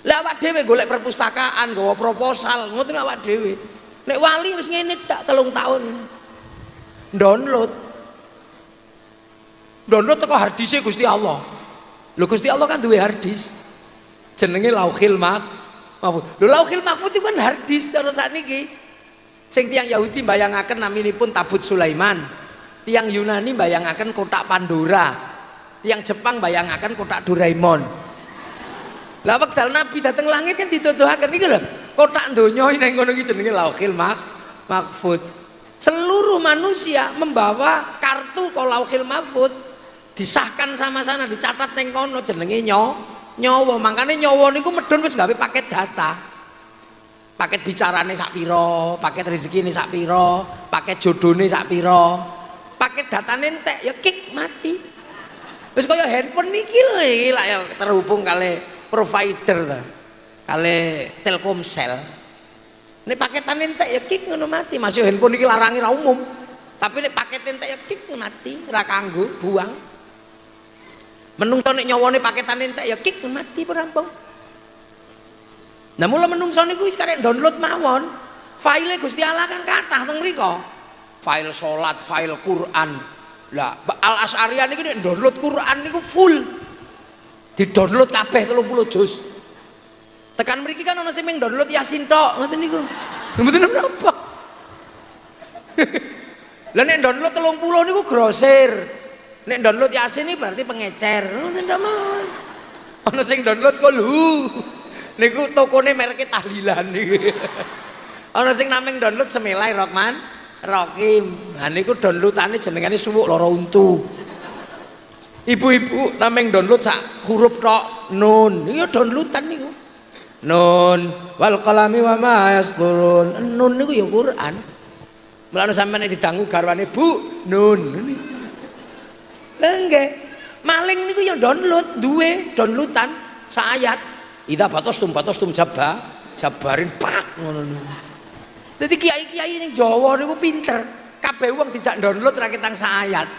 S2: Lah awak dhewe golek perpustakaan, gawa proposal, ngoten awak dhewe. Nek wali wis ngene tak telung tahun. Download. Download teko hardise Gusti Allah. Lho Gusti Allah kan duwe hardis. Jenenge Lauhil Mahfud. Lho Lauhil Mahfud itu kan hardis cara sakniki. Sing tiang Yahudi bayangaken naminipun tabut Sulaiman. Tiang Yunani bayangaken kotak Pandora. Tiang Jepang bayangaken kotak Doraemon. Lah wekdal Nabi dateng langit kan dituduhaken iki lho. Kotak donya ning ngono iki jenenge Lauhil Mahfud. Seluruh manusia membawa kartu kok Lauhil Mahfud disahkan sama sana dicatat neng kono jenenge nyo nyawa makanya nyawa niku medun wis gawe paket data paket bicarane sak piro paket rezeki ini sak piro paket sak piro paket datane entek ya kick mati. Wis kaya handphone niki lho iki lah ya terhubung kali provider ta kali Telkomsel. Ini paketan entek ya kick ngono mati. Masih handphone niki larangi ra umum. Tapi ini paket entek ya mati. Ra kanggo buang. Menungso nek nyawane paketan entek ya mati perampung Nah mula menungso niku wis karek download mawon. File Gusti Allah kan kathah teng mriku. File salat, file Quran. Lah Al Asy'ariyah niki nek download Quran niku full. Di-download kabeh 30 juz. Tekan mriki kan ana sing download Yasin tok, ngoten niku. Mboten napa. Lah nek download 30 niku grosir. Nek download Yasin ini berarti pengecer. Ngoten mawon. Ana sing download kolhu niku tokone merke tahlilan niku ana sing nameng download semilai Rokman Rokim nah niku downloadane jenengane suwuk loro untu. Ibu-ibu nameng download sak huruf tok nun. Iya downloadan niku. Nun. Wal qalami wa ma yasturun. Nun niku ya Quran. Mulane sampeyan didangu garwane Bu nun. Lha nggih. Maling niku ya download duwe downloadan sak ayat. Ida batos tum batos tum jabba, jabarin pak ngono Dadi kiai-kiai ning Jawa niku pinter. Kabeh wong dijak download ra ketang ayat.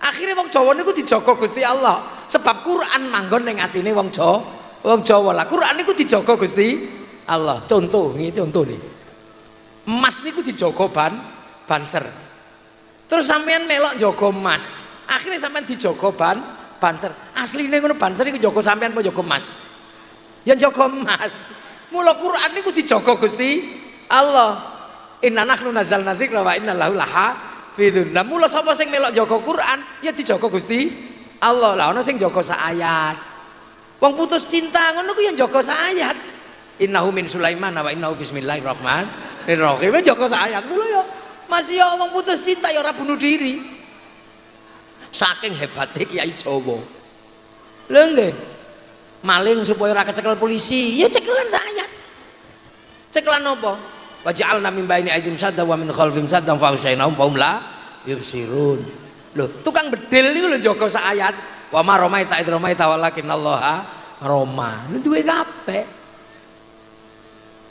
S2: Akhirnya wong Jawa niku dijaga Gusti Allah. Sebab Quran manggon ning atine wong Jawa. Wong Jawa lah Quran niku dijaga Gusti Allah. Contoh, ini contoh nih. Emas niku dijaga ban banser. Terus sampean melok jaga emas. Akhirnya sampean dijaga ban banser. Asline ngono banser iku jaga sampean apa jaga emas? yang jaga emas mula Quran niku dijaga Gusti Allah inna nahnu nazzalna dzikra wa inna lahu lahafidun nah mula sapa sing melok jaga Quran? Ya dijaga Gusti Allah. Lah ana sing jaga sak ayat wong putus cinta ngono ku yang jaga sak ayat innahu min sulaiman wa innahu bismillahirrahmanirrahim. Jaga sak ayat mula ya. Masih ya wong putus cinta ya ora bunuh diri. Saking hebatnya kiai Jawa. Lho nggih. Maling supaya ora kecekel polisi. Ya cekelan saya cekelan apa waja'alna min baini aidim sadda wa min khalfim sadda fa usyainahum fa la yubsirun. Lho tukang bedil niku lho jaga sak ayat. Wa ma romaita id romaita walakin Allah roma. Ini duwe kabeh.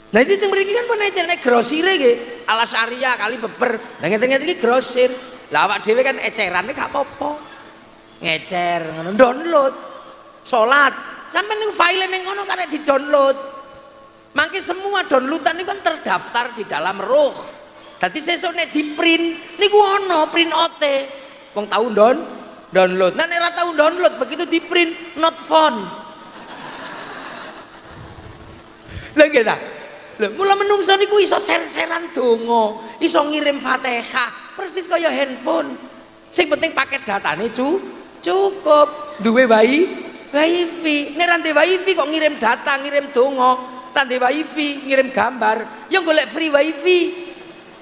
S2: Nah itu yang mriki kan pun ecer nek grosir iki ala syariah kali beber. Nah ngeten-ngeten iki grosir. Lah awak dhewe kan eceran gak apa-apa. Ngecer download. Salat. Sampai nih file ning ngono karena di download mangke semua downloadan ini kan terdaftar di dalam roh tadi sesuk nek di print niku ono print ote wong tahu don download. Nah nek download begitu di print not phone lagi dah Lho, mula menungso niku iso ser-seran donga, iso ngirim Fatihah, persis kaya handphone. Sing penting paket datane cu cukup. Duwe bayi wifi ini rantai wifi kok ngirim data ngirim dongo rantai wifi ngirim gambar. Yang golek free wifi.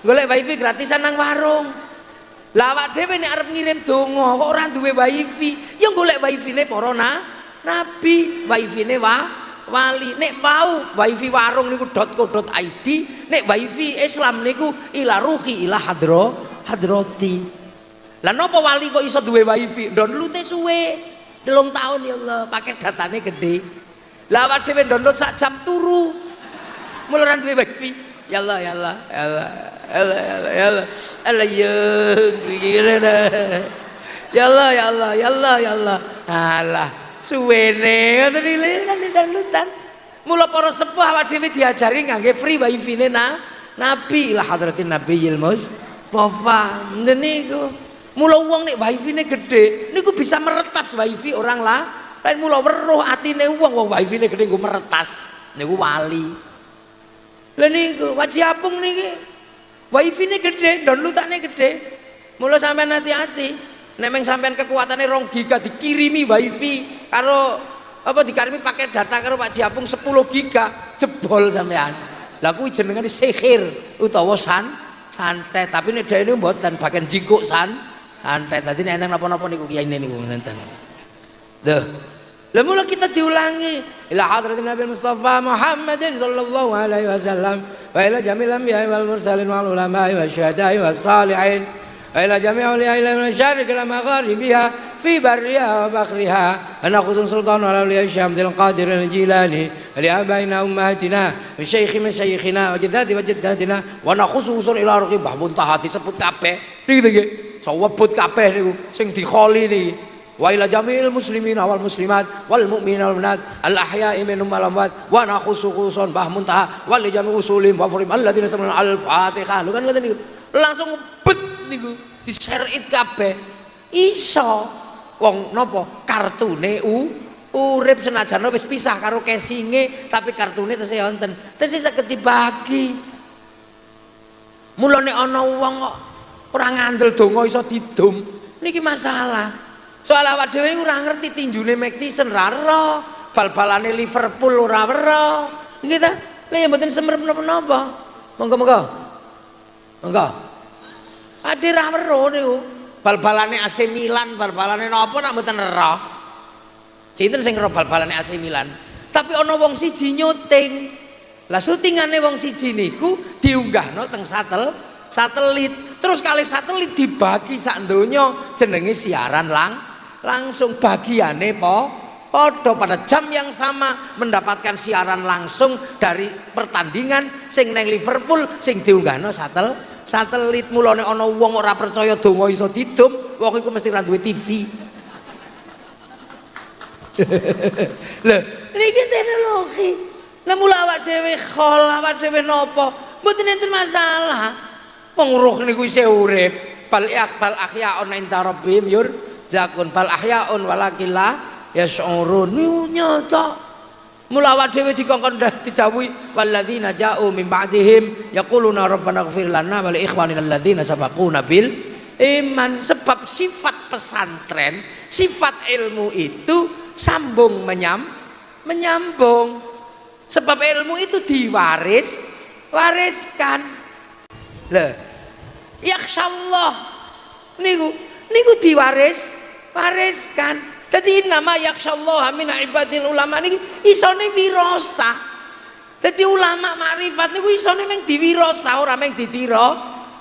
S2: Golek wifi gratisan nang warung. Lawak dewe ini arep ngirim dongo kok orang duwe wifi? Yang golek wifi ini porona nabi wifi ini wa wali. Nek mau wifi warung niku .co.id nek wifi Islam niku ila ruhi ila hadro hadroti. Lah napa wali kok iso duwe wifi? Download suwe. Belum tahun ya Allah pakai datanya gede lah awak download sak jam turu. Muluran duwe wifi. Ya Allah ya Allah ya Allah ya Allah ya Allah ya Allah. Ya ya Allah ya Allah ya Allah ya Allah. Alah suwene ngoten kan downloadan mula para sepuh awak dhewe diajari ngangge free wifi ne na Nabi lah hadratin Nabi Mustafa niku. Mula uang nih wifi ini gede, niku bisa meretas wifi orang lah lain mula weruh atine wong wong wifi-ne gede nggo meretas. Niku wali. Lha niku waji apung niki wifi-ne gede downloadane gede mula sampean hati-hati. Nek meng sampean kekuatannya rong giga dikirimi wifi karo apa dikirimi pakai data karo Pak Jiapung 10 giga jebol sampean. Lah kuwi jenengane sihir utawa san santet. Tapi nek dhewe mboten bagian jingkuk san santet. Tadi nek enten napa-napa niku kiai niku enten Duh, lah mula kita diulangi. Ila hadratin Nabi Mustafa Muhammadin sallallahu alaihi wasallam. Wa ila jamil anbiya wal mursalin wal ulama wa syuhada'i was salihin. Wa ila jami' awliya ila min syarq ila magharibiha fi barriha wa bakhriha. Ana khuzun sultan ala awliya syam dil qadir al jilani li abaina ummatina wa syaikhi min syaikhina wa jaddati wa jaddatina wa nakhusu usul ila ruqi bahmun tahati sebut kabeh. Niki nggih sawebut kabeh niku sing dikholi niki wa ila jamil muslimin wal muslimat wal mu'minin wal mu'minat al ahya'i minhum wal amwat wa nakhusu khusun bah muntaha wal li jami usulim wa furim alladziina sami'u al fatihah lu kan ngoten niku? Langsung bet niku diserit kabeh. Iso. Wong napa kartune u urip senajan wis pisah karo casinge tapi kartune tesih wonten. Tesih saged dibagi. Mulane ana wong kok ora ngandel donga iso didum niki masalah soal awak dhewe ora ngerti tinjune McTyson ra ero bal-balane Liverpool ora ero. Nggih ta? Lha ya mboten semerep napa-napa. Monggo-monggo monggo. Ade ra ero bal-balane AC Milan bal-balane napa nak mboten ero? Sinten sing ero bal-balane AC Milan? Tapi ana wong siji nyuting lah syutingane wong siji niku diunggahno teng satel satelit terus kali satelit dibagi sak donya jenenge siaran lang langsung bagiannya po podo pada jam yang sama mendapatkan siaran langsung dari pertandingan sing neng Liverpool sing diunggahno satel satelit mulane ana wong ora percaya donga iso didum wong iku mesti ra duwe TV lho niki teknologi. Lah mula awak dhewe khol awak dhewe napa mboten enten masalah. Wong ruh niku isih urip. Bal bal ahya on inda rabbihim yur zakun bal ahyaun walakilla yas'urun nyata. Mula awak dhewe dikongkon didhawuhi walladzina ja'u min ba'dihim yaquluna rabbana ighfir lana wa li ikhwanina alladzina sabaquna bil iman. Sebab sifat pesantren sifat ilmu itu sambung menyam menyambung. Sebab ilmu itu diwaris wariskan. Lho yakhsyallah niku niku diwaris wariskan. Jadi nama yakshallah min ibadil ulama ini isone wirosa jadi ulama makrifat niku isone meng diwirosa ora meng ditiro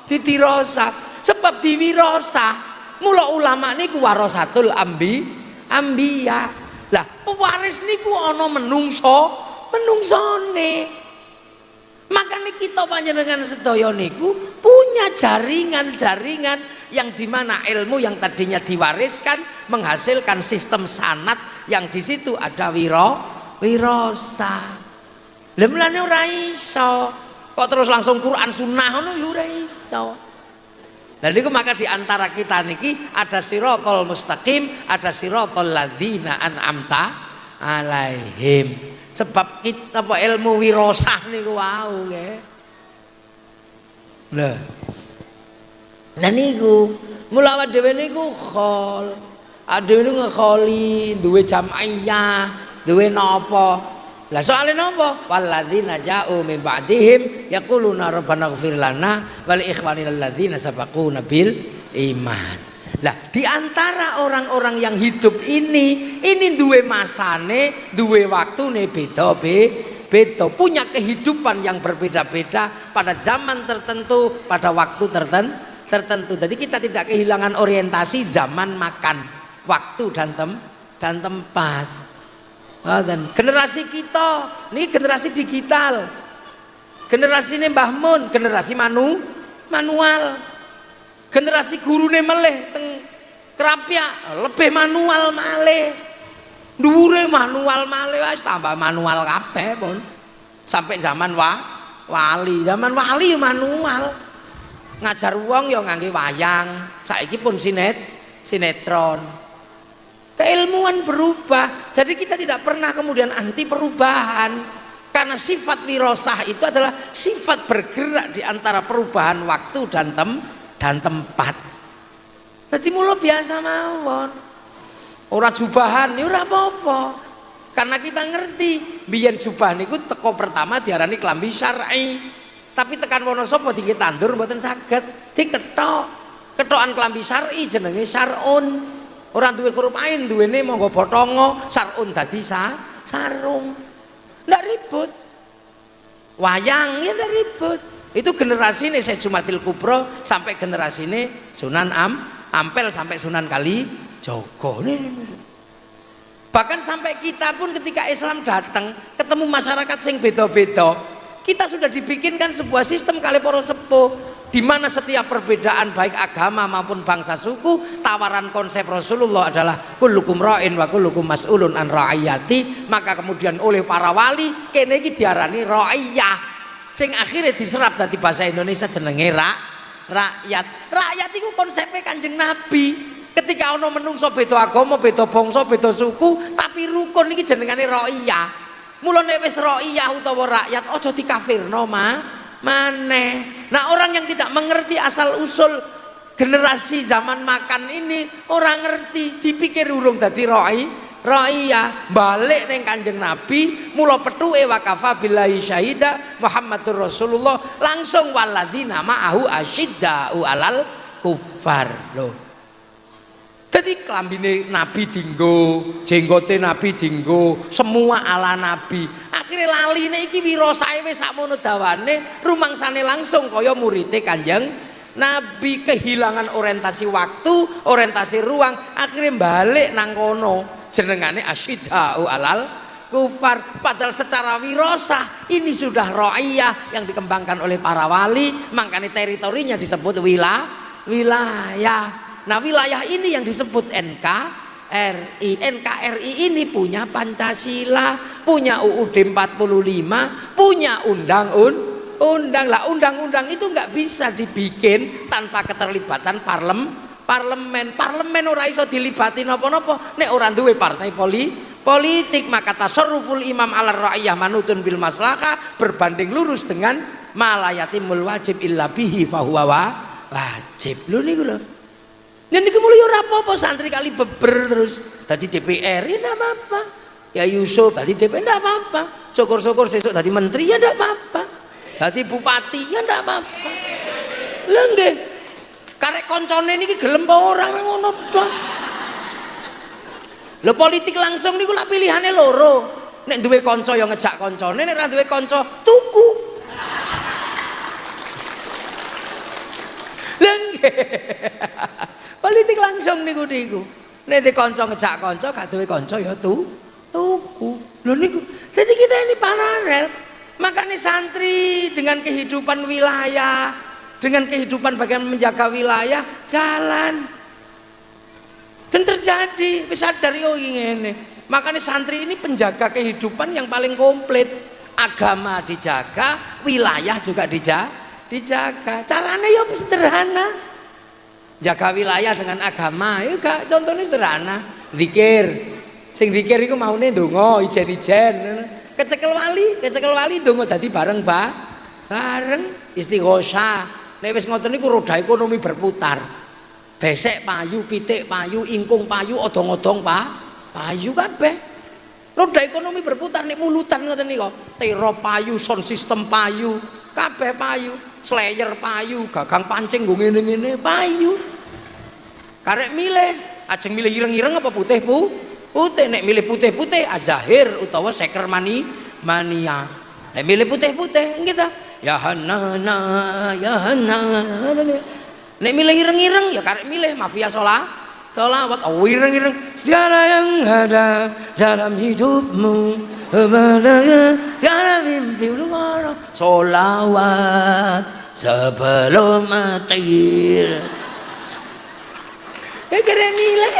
S2: ditirosa sebab diwirosa mula ulama niku warasatul ambi ambiya. Lah pewaris niku ana menungso menungsone makanya kita panjenengan sedaya niku punya jaringan-jaringan yang di mana ilmu yang tadinya diwariskan menghasilkan sistem sanat yang di situ ada wiro wirosa. Lemlane ora iso. Kok terus langsung Quran sunnah ngono? Ya ora iso. Dan itu maka di antara kita niki ada sirotol mustaqim ada sirotol ladina an'amta alaihim sebab kita apa ilmu wirosah niku wau nggih lho Nah niku, mula awak dhewe niku khol. Adewe niku ngekholi, duwe jam'iyah, duwe napa. Lah soalnya napa? Walladzina ja'u min ba'dihim yaquluna rabbana ighfir lana wal ikhwanina alladzina sabaquna bil iman. Lah di antara orang-orang yang hidup ini, ini duwe masane, duwe waktune beda be, beda, punya kehidupan yang berbeda-beda pada zaman tertentu, pada waktu tertentu tertentu. Jadi kita tidak kehilangan orientasi zaman makan, waktu dan tem dan tempat. Oh, dan generasi kita, ini generasi digital. Generasi ini Mbah Mun, generasi manu, manual. Generasi guru ini meleh teng kerapia lebih manual maleh. Dure manual maleh wis tambah manual kabeh pun. Sampai zaman wa, wali, zaman wali manual ngajar uang ya ngangge wayang saiki pun sinet sinetron keilmuan berubah Jadi kita tidak pernah kemudian anti perubahan. Karena sifat wirosah itu adalah sifat bergerak di antara perubahan waktu dan tem dan tempat. Jadi mulo biasa mawon. Ora jubahan ya ora apa-apa. Karena kita ngerti biyen jubah niku teko pertama diarani klambi syar'i. Tapi tekan Wonosobo tinggi tandur mboten saged, diketok. Ketokan klambi syar'i jenenge syar'un. Orang duwe huruf ain duwene monggo botongo, syar'un dadi sa, sarung. Ndak ribut. Wayang ya ndak ribut. Itu generasi ini saya Jumatil Kubro sampai generasi ini Sunan Am, Ampel sampai Sunan Kali Jogo. Bahkan sampai kita pun ketika Islam datang ketemu masyarakat sing beda-beda kita sudah dibikinkan sebuah sistem kali poro sepuh di mana setiap perbedaan baik agama maupun bangsa suku tawaran konsep Rasulullah adalah kullukum ra'in wa kullukum mas'ulun an ra'ayati maka kemudian oleh para wali kene iki diarani ra'iyah sing akhirnya diserap dari bahasa Indonesia jenenge ra, rakyat. Rakyat itu konsepnya kanjeng Nabi. Ketika ono menungso beda agama beda bangsa beda suku tapi rukun ini jenengane ra'iyah mulane wis raiyah utawa rakyat aja dikafirno ma. Maneh. Nah orang yang tidak mengerti asal usul generasi zaman makan ini orang ngerti dipikir urung dadi roi Ra'iyah balik neng kanjeng Nabi mula petuke wakafa billahi syahida Muhammadur Rasulullah langsung waladina ma'ahu asyidda'u alal kufar loh jadi kelambine Nabi dinggo, jenggote Nabi dinggo, semua ala Nabi. Akhirnya lali ini iki wirosae wis sakmono dawane, rumangsane langsung kaya murite Kanjeng Nabi kehilangan orientasi waktu, orientasi ruang, akhirnya balik nang kono. Jenengane asyidau alal kufar padahal secara wirosa ini sudah ro'iyah yang dikembangkan oleh para wali makanya teritorinya disebut wilayah wilayah Nah wilayah ini yang disebut NKRI. NKRI ini punya Pancasila, punya UUD 45, punya undang-undang. Undang lah undang-undang itu nggak bisa dibikin tanpa keterlibatan parlem, parlemen. Parlemen ora iso dilibati nopo-nopo. Nek orang duwe partai poli, politik maka tasarruful imam ala ra'iyah manutun bil maslahah berbanding lurus dengan malayatimul wajib illa bihi fahuwa wajib. Lho niku lho. Dan niku mulai ora apa-apa santri kali beber terus. Tadi DPR enggak apa-apa. Ya Yusuf tadi DPR enggak apa-apa. Syukur-syukur sesuk tadi menteri ya enggak apa-apa. Tadi bupati ya enggak apa-apa. Lah nggih. Karek koncone niki gelem apa ora ngono tok. Lho politik langsung niku lak pilihane loro. Nek duwe kanca yang ngejak koncone, nek ora duwe kanca tuku. Lah politik langsung niku niku nek di kanca ngejak kanca gak duwe kanca ya tu tuku lho niku jadi kita ini paralel makanya santri dengan kehidupan wilayah dengan kehidupan bagian menjaga wilayah jalan. Dan terjadi bisa dari oh ini makanya santri ini penjaga kehidupan yang paling komplit. Agama dijaga wilayah juga dijaga dijaga. Caranya ya sederhana. Jaga wilayah dengan agama ya gak contohnya sederhana. Zikir. Sing zikir itu mau nih dongo ijen-ijen. Kecekel wali kecekel wali dongo tadi bareng ba bareng istighosa nek wis ngoten niku roda ekonomi berputar. Besek payu pitik payu ingkung payu odong-odong pa payu kabeh roda ekonomi berputar nek mulutan ngoten niku. Tero payu sound system payu kabeh payu. Slayer payu gagang pancing gue ngene-ngene payu. Karek milih ajeng milih ireng-ireng apa putih pu putih nek milih putih-putih azahir utawa seker mani mania. Nek milih putih-putih kita ya hanana ya hanana nek milih ireng-ireng ya karek milih. Mafia sholat sholawat. Oh ireng-ireng. Siapa yang ada dalam hidupmu. Tiada mimpi luar. Solawat sebelum mati ya kira milih.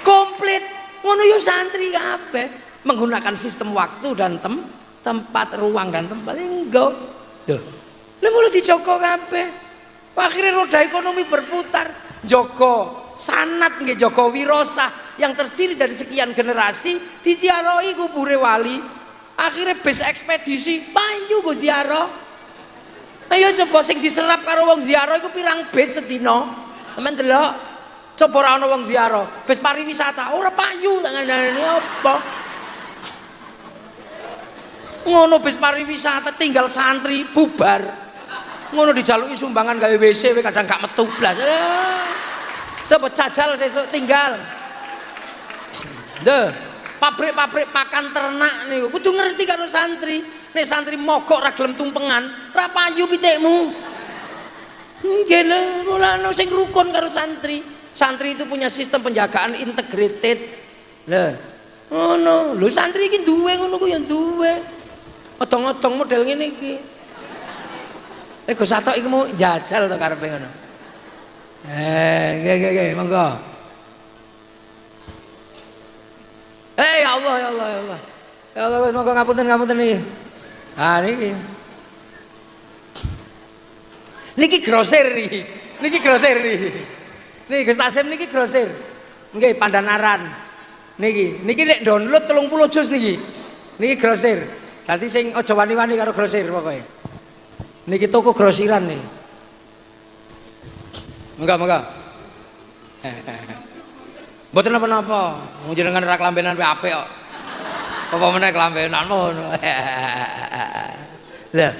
S2: Komplit. Ngono yo santri kabeh. Menggunakan sistem waktu dan tem tempat ruang dan tempat enggak. Tuh lha mulo dijogo kabeh. Akhirnya roda ekonomi berputar. Joko sanat nggih joko wirosah yang terdiri dari sekian generasi diziarahi kubure wali. Akhirnya bis ekspedisi payu gue ziarah. Ayo coba sing diserap karo wong ziarah iku pirang bis sedina? Temen delok. Coba ora ana wong ziarah bis pariwisata ora payu tangan apa ngono bis pariwisata tinggal santri bubar. Ngono dijaluki sumbangan gawe WC kadang gak metu blas. Coba jajal sesuk tinggal. Deh pabrik-pabrik pakan ternak nih kudu ngerti karo santri. Nih santri mogok ra gelem tumpengan ra payu pitikmu. Nggih mulane sing rukun karo santri. Santri itu punya sistem penjagaan integrated. Lho ngono. Lho santri iki duwe ngono ku ya duwe otong-otong model ngene iki eh Gus Sato iki mau jajal to karepe ngono Eh, nggih nggih nggih, monggo. Eh ya Allah ya Allah ya Allah. Ya Allah monggo ngapunten ngapunten iki. Ah niki. Niki grosir niki. Niki grosir niki. Niki Gus Tasim niki grosir. Nggih Pandanaran. Niki, niki nek download 30 juz niki. Niki grosir. Dadi sing aja wani-wani karo grosir pokoke. Niki toko grosiran nih. Enggak, enggak. Mboten napa-napa. Wong jenengan ra klambenan wae apik kok. Apa meneh klambenan ngono. Lah.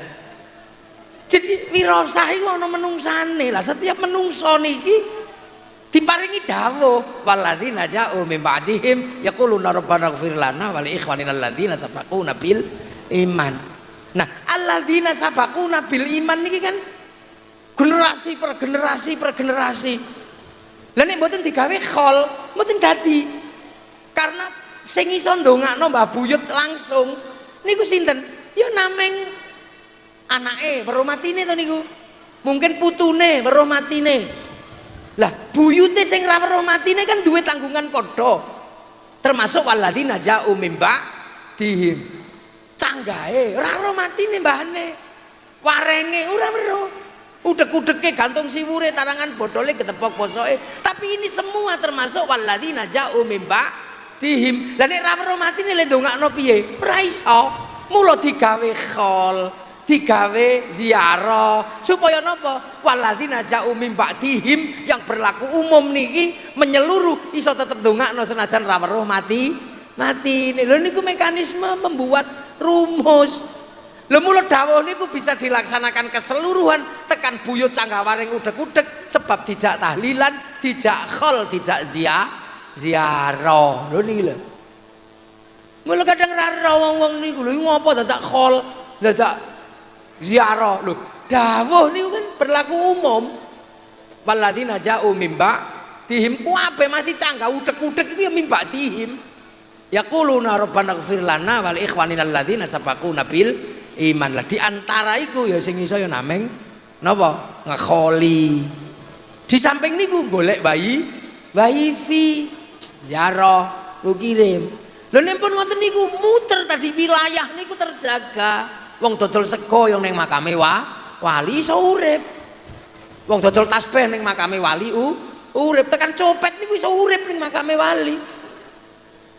S2: Jadi wirasah iku ana menungsane. Lah setiap menungso niki diparingi dawuh walladzina ja'u min ba'dihim yaquluna rabbana ighfir lana wa li ikhwanina iman. Nah, alladzina sabaquna bil iman niki kan generasi per generasi per generasi. Lah nek mboten digawe khol mboten dadi. Karena sing iso ndongakno Mbah Buyut langsung niku sinten? Ya nameng anake weruh matine to niku. Mungkin putune weruh matine. Lah buyute sing ra weruh matine kan duwe tanggungan padha. Termasuk waladina ja'u mimba dihim canggahe ora weruh matine mbahne warenge ora weruh udek-udeke gantung siwure tarangan bodole ketepok posoke. Tapi ini semua termasuk walladzina ja'u mimba dihim lah nek ra weruh matine le ndongakno piye? Ora iso. Mula digawe khol digawe ziarah. Supaya napa? Walladzina ja'u mimba dihim yang berlaku umum niki menyeluruh iso tetep ndongakno senajan ra mati mati lho niku mekanisme membuat rumus Lho mulut dawuh niku bisa dilaksanakan keseluruhan tekan buyut canggawaring udek-udek sebab dijak tahlilan, dijak khol, dijak zia, ziarah. Lho niki lho. Mula kadang ra wong-wong niku lho ngopo dadak khol, dadak ziarah lho. Dawuh niku kan berlaku umum. Waladina ja'u mimba dihim kuabe masih canggah udek-udek itu ya mimba dihim. Yaquluna rabbana ighfir lana wal ikhwanina alladzina sabaquna bil iman. Lah di antara iku ya sing iso ya nameng napa? Ngekholi. Di samping niku golek bayi bayi jaro ku kirim. Lho nek pun ngoten niku muter tadi wilayah niku terjaga. Wong dodol sego yang ning makame wa wali iso urip. Wong dodol tasbih ning makame wali u urip. Tekan copet niku iso urip ning makame wali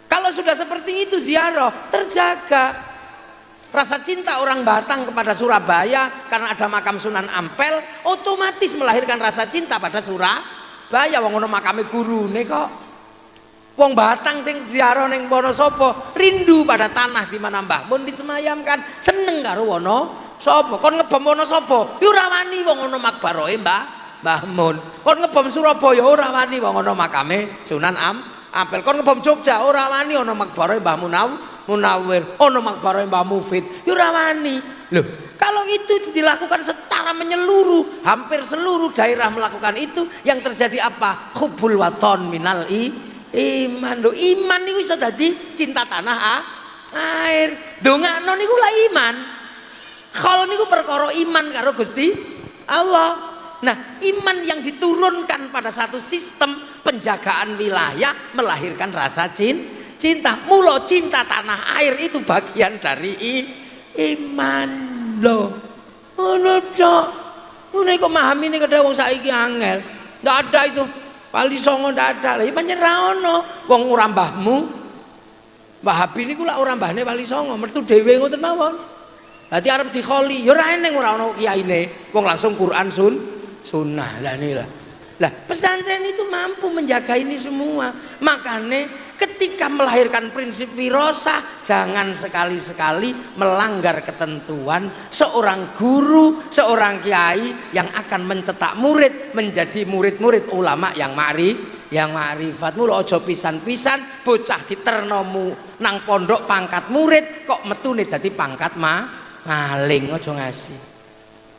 S2: kalau sudah seperti itu ziarah terjaga Rasa cinta orang Batang kepada Surabaya karena ada makam Sunan Ampel otomatis melahirkan rasa cinta pada Surabaya. Wong ono makame guru kok. Wong Batang sing ziarah ning Wonosobo rindu pada tanah di mana Mbah Mun disemayamkan, seneng karo Wonosobo. Kon ngebom Wonosobo, yo ora wani wong ono makbarohe Mbah Mbah Mun. Kon ngebom Surabaya ora wani wong ono makame Sunan Am Ampel. Kon ngebom Jogja ora wani ono makbarohe Mbah Munaw Munawir, ono makbaro Mbah Mufid, yurawani. Loh, kalau itu dilakukan secara menyeluruh, hampir seluruh daerah melakukan itu, yang terjadi apa? Hubul waton minal i, iman. Loh, iman itu bisa jadi cinta tanah ah, air. Dongakno niku lah iman. Kalau niku perkara iman karo Gusti Allah. Nah, iman yang diturunkan pada satu sistem penjagaan wilayah melahirkan rasa cinta mulo cinta tanah air itu bagian dari iman loh oh cok ini kok memahami ini kada wong saiki angel ndak ada itu Wali songo ndak ada. Lah pancen ra ono. Wong ora mbahmu. Wahabi niku lak ora mbahne wali songo, metu dhewe ngoten mawon. Dadi arep dikholi, ya ora eneng ora ono kiyaine. Wong langsung Quran sun sunnah. Lah lah. Lah pesantren itu mampu menjaga ini semua. Makanya ketika melahirkan prinsip wirosah jangan sekali-sekali melanggar ketentuan seorang guru, seorang kiai yang akan mencetak murid menjadi murid-murid ulama yang ma'ri yang ma'rifat mulu ojo pisan-pisan bocah diternomu nang pondok pangkat murid kok metune dadi pangkat ma maling ojo ngasih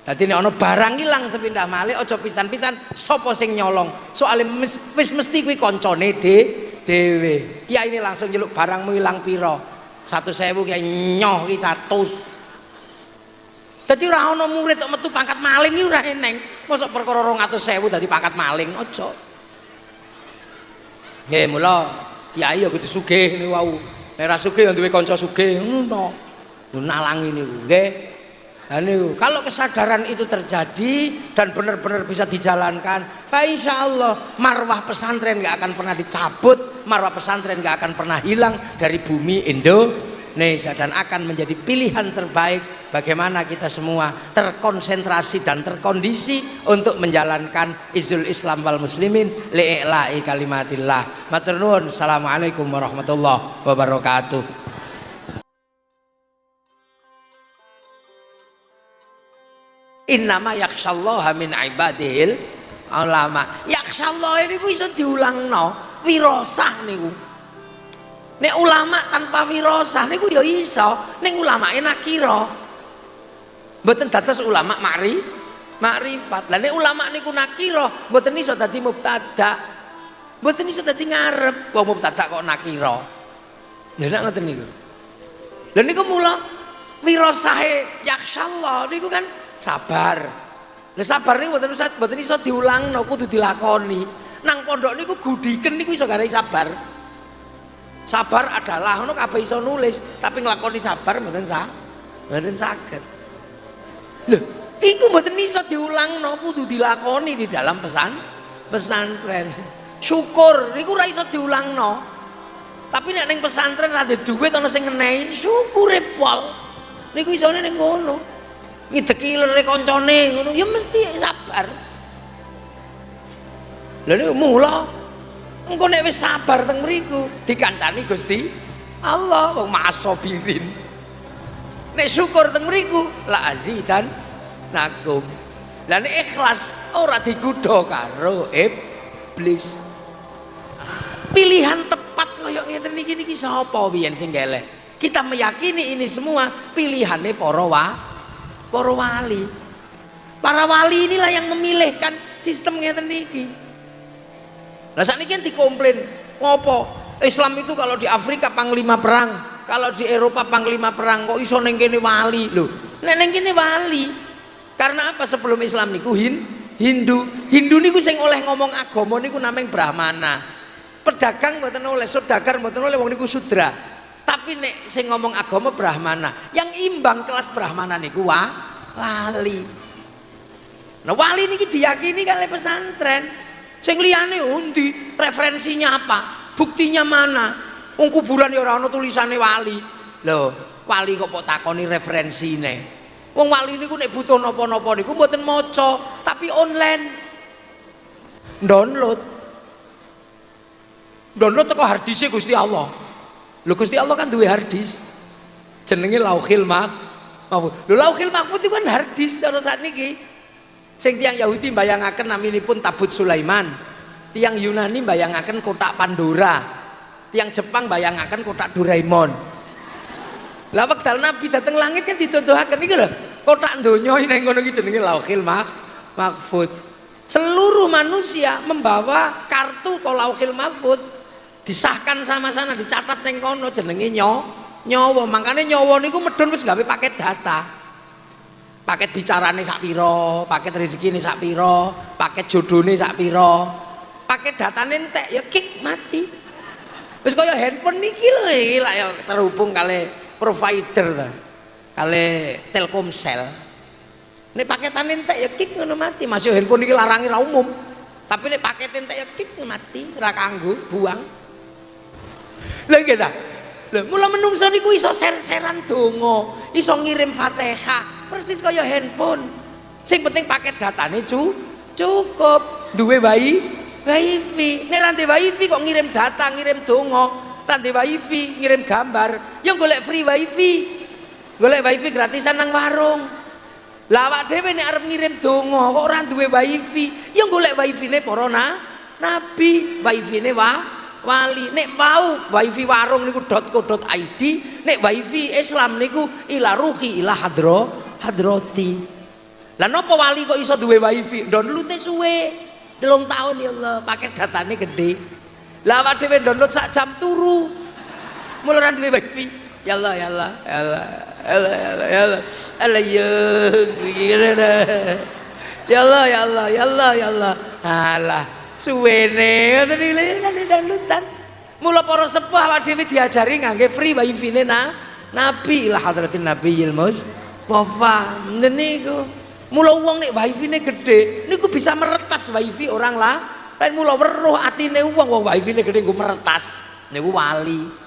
S2: Dadi nek ana barang ilang sepindah malih aja pisan-pisan sapa sing nyolong. Soale wis mesti kuwi kancane de dhewe. Kiai ini langsung nyeluk barangmu ilang pira? 1000 kiai nyoh ki 100. Dadi ora ana murid kok metu pangkat maling iki ora eneng. Mosok perkara 200.000 dadi pangkat maling aja. Nggih, mula kiai ya kudu sugih niku wau. Nek ora sugih ya duwe kanca sugih ngono. Nalangi niku, nggih. Anu, kalau kesadaran itu terjadi dan benar-benar bisa dijalankan, insya Allah marwah pesantren nggak akan pernah dicabut, marwah pesantren nggak akan pernah hilang dari bumi Indonesia dan akan menjadi pilihan terbaik bagaimana kita semua terkonsentrasi dan terkondisi untuk menjalankan izul Islam wal muslimin li'i'la'i kalimatillah. Matur nuwun. Assalamualaikum warahmatullahi wabarakatuh. Innama yakshallaha min ibadil ulama. Yakshallah ini ku iso diulangno. Wirosah niku. Nek ulama tanpa wirosah niku ya iso. Ning ulama nakira mboten dados ulama ma'ri makrifat. Lah nek ulama niku nakira mboten iso dadi mubtada. Mboten iso dadi ngarep wong mubtada kok nakira lha nek ngoten niku. Lha niku mula wirosahe yakshallah niku kan sabar Lah sabar niku mboten usah mboten iso diulangno kudu dilakoni. Nang pondok niku gudiken niku iso garai sabar. Sabar adalah ngono kabeh iso nulis, tapi nglakoni sabar mboten sah. Mboten saged. Lho, iku mboten iso diulangno kudu dilakoni di dalam pesan pesantren. Syukur niku ora iso diulangno. Tapi nek ning pesantren ada duit ana sing ngenehi, syukure pol. Niku isone ning ngono ngideki lere koncone ngono. Ya mesti sabar. Lha niku mula engko nek wis sabar teng mriku dikancani Gusti Allah wong masobirin nek syukur teng mriku la azidan nakum. Lah nek ikhlas ora digodha karo iblis. Pilihan tepat kaya ngeten niki niki sapa biyen sing kita meyakini ini semua pilihannya para para wali. Para wali inilah yang memilihkan sistem ngeten niki lah saat ini kan dikomplain ngopo? Islam itu kalau di Afrika panglima perang kalau di Eropa panglima perang kok iso kene wali lho. Kene wali karena apa sebelum Islam niku? Hin Hindu. Hindu niku sing oleh ngomong agama niku namanya Brahmana. Pedagang mboten oleh saudagar mboten oleh wong niku sudra tapi nek sing ngomong agama Brahmana yang imbang kelas Brahmana niku wa wali. Nah wali niki diyakini kan oleh pesantren. Sing liyane undi referensinya apa? Buktinya mana? Wong kuburan ya ora tulisane wali. Lho wali kok kok takoni referensine? Wong wali niku nek butuh napa-napa niku mboten maca tapi online. Download. Download teko harddisk Gusti Allah Lho Gusti Allah kan duwe hardis. Jenenge Lauhil Mahfud. Lho Lauhil Mahfud itu kan hardis cara saat niki. Sing tiang Yahudi bayangaken naminipun Tabut Sulaiman. Tiang Yunani bayangaken kotak Pandora. Tiang Jepang bayangaken kotak Doraemon. Lah wekdal Nabi dateng langit kan dituduhaken iki lho. Kotak donya ning ngono iki jenenge Lauhil Mahfud. Seluruh manusia membawa kartu Lauhil Mahfud disahkan sama sana dicatat neng kono jenenge nyawa nyawa makanya nyawa niku medun wis gawe paket data. Paket bicarane sak piro paket rezeki ini sak piro paket jodone sak piro. Paket data entek ya kick mati. Wis kaya handphone niki lho iki lah ya terhubung kali provider ta kali Telkomsel. Nek paketan entek ya kick ngono mati. Masih handphone niki larangi ra umum. Tapi nek paket entek ya kik mati, ora kanggo, buang. Lha nggih ta? Lha mula menungso niku iso ser-seran donga, iso ngirim Fatihah, persis kaya handphone. Sing penting paket datane cu cukup. Duwe bayi wifi. Nek ra wifi kok ngirim data, ngirim donga, ra wifi, ngirim gambar, ya golek free wifi. Golek wifi gratisan nang warung. Lah awak dhewe nek arep ngirim donga kok ora duwe wifi, ya golek wifi-ne para na, nabi, wifi-ne wa wali. Nek mau wifi warung niku .co.id, nek wifi Islam niku ila ruhi ila hadro hadroti. Lah napa wali kok iso duwe wifi? Download suwe. Delong tahun ya Allah, paket datane gede. Lah awak dhewe download sak jam turu. Mulai duwe wifi. Ya Allah, ya Allah, ya Allah. Allah ya Allah ya Allah ya ya Allah ya Allah ya Allah ya Allah alah suwene ngoten iki dangdutan mula para sepuh awak dhewe diajari ngangge free wifi ne na nabi lah hadratin nabiyil mustofa niku mula wong nek wifi ne gede niku bisa meretas wifi orang lah. Lain mula weruh atine wong wong wifi ne gede nggo meretas. Niku wali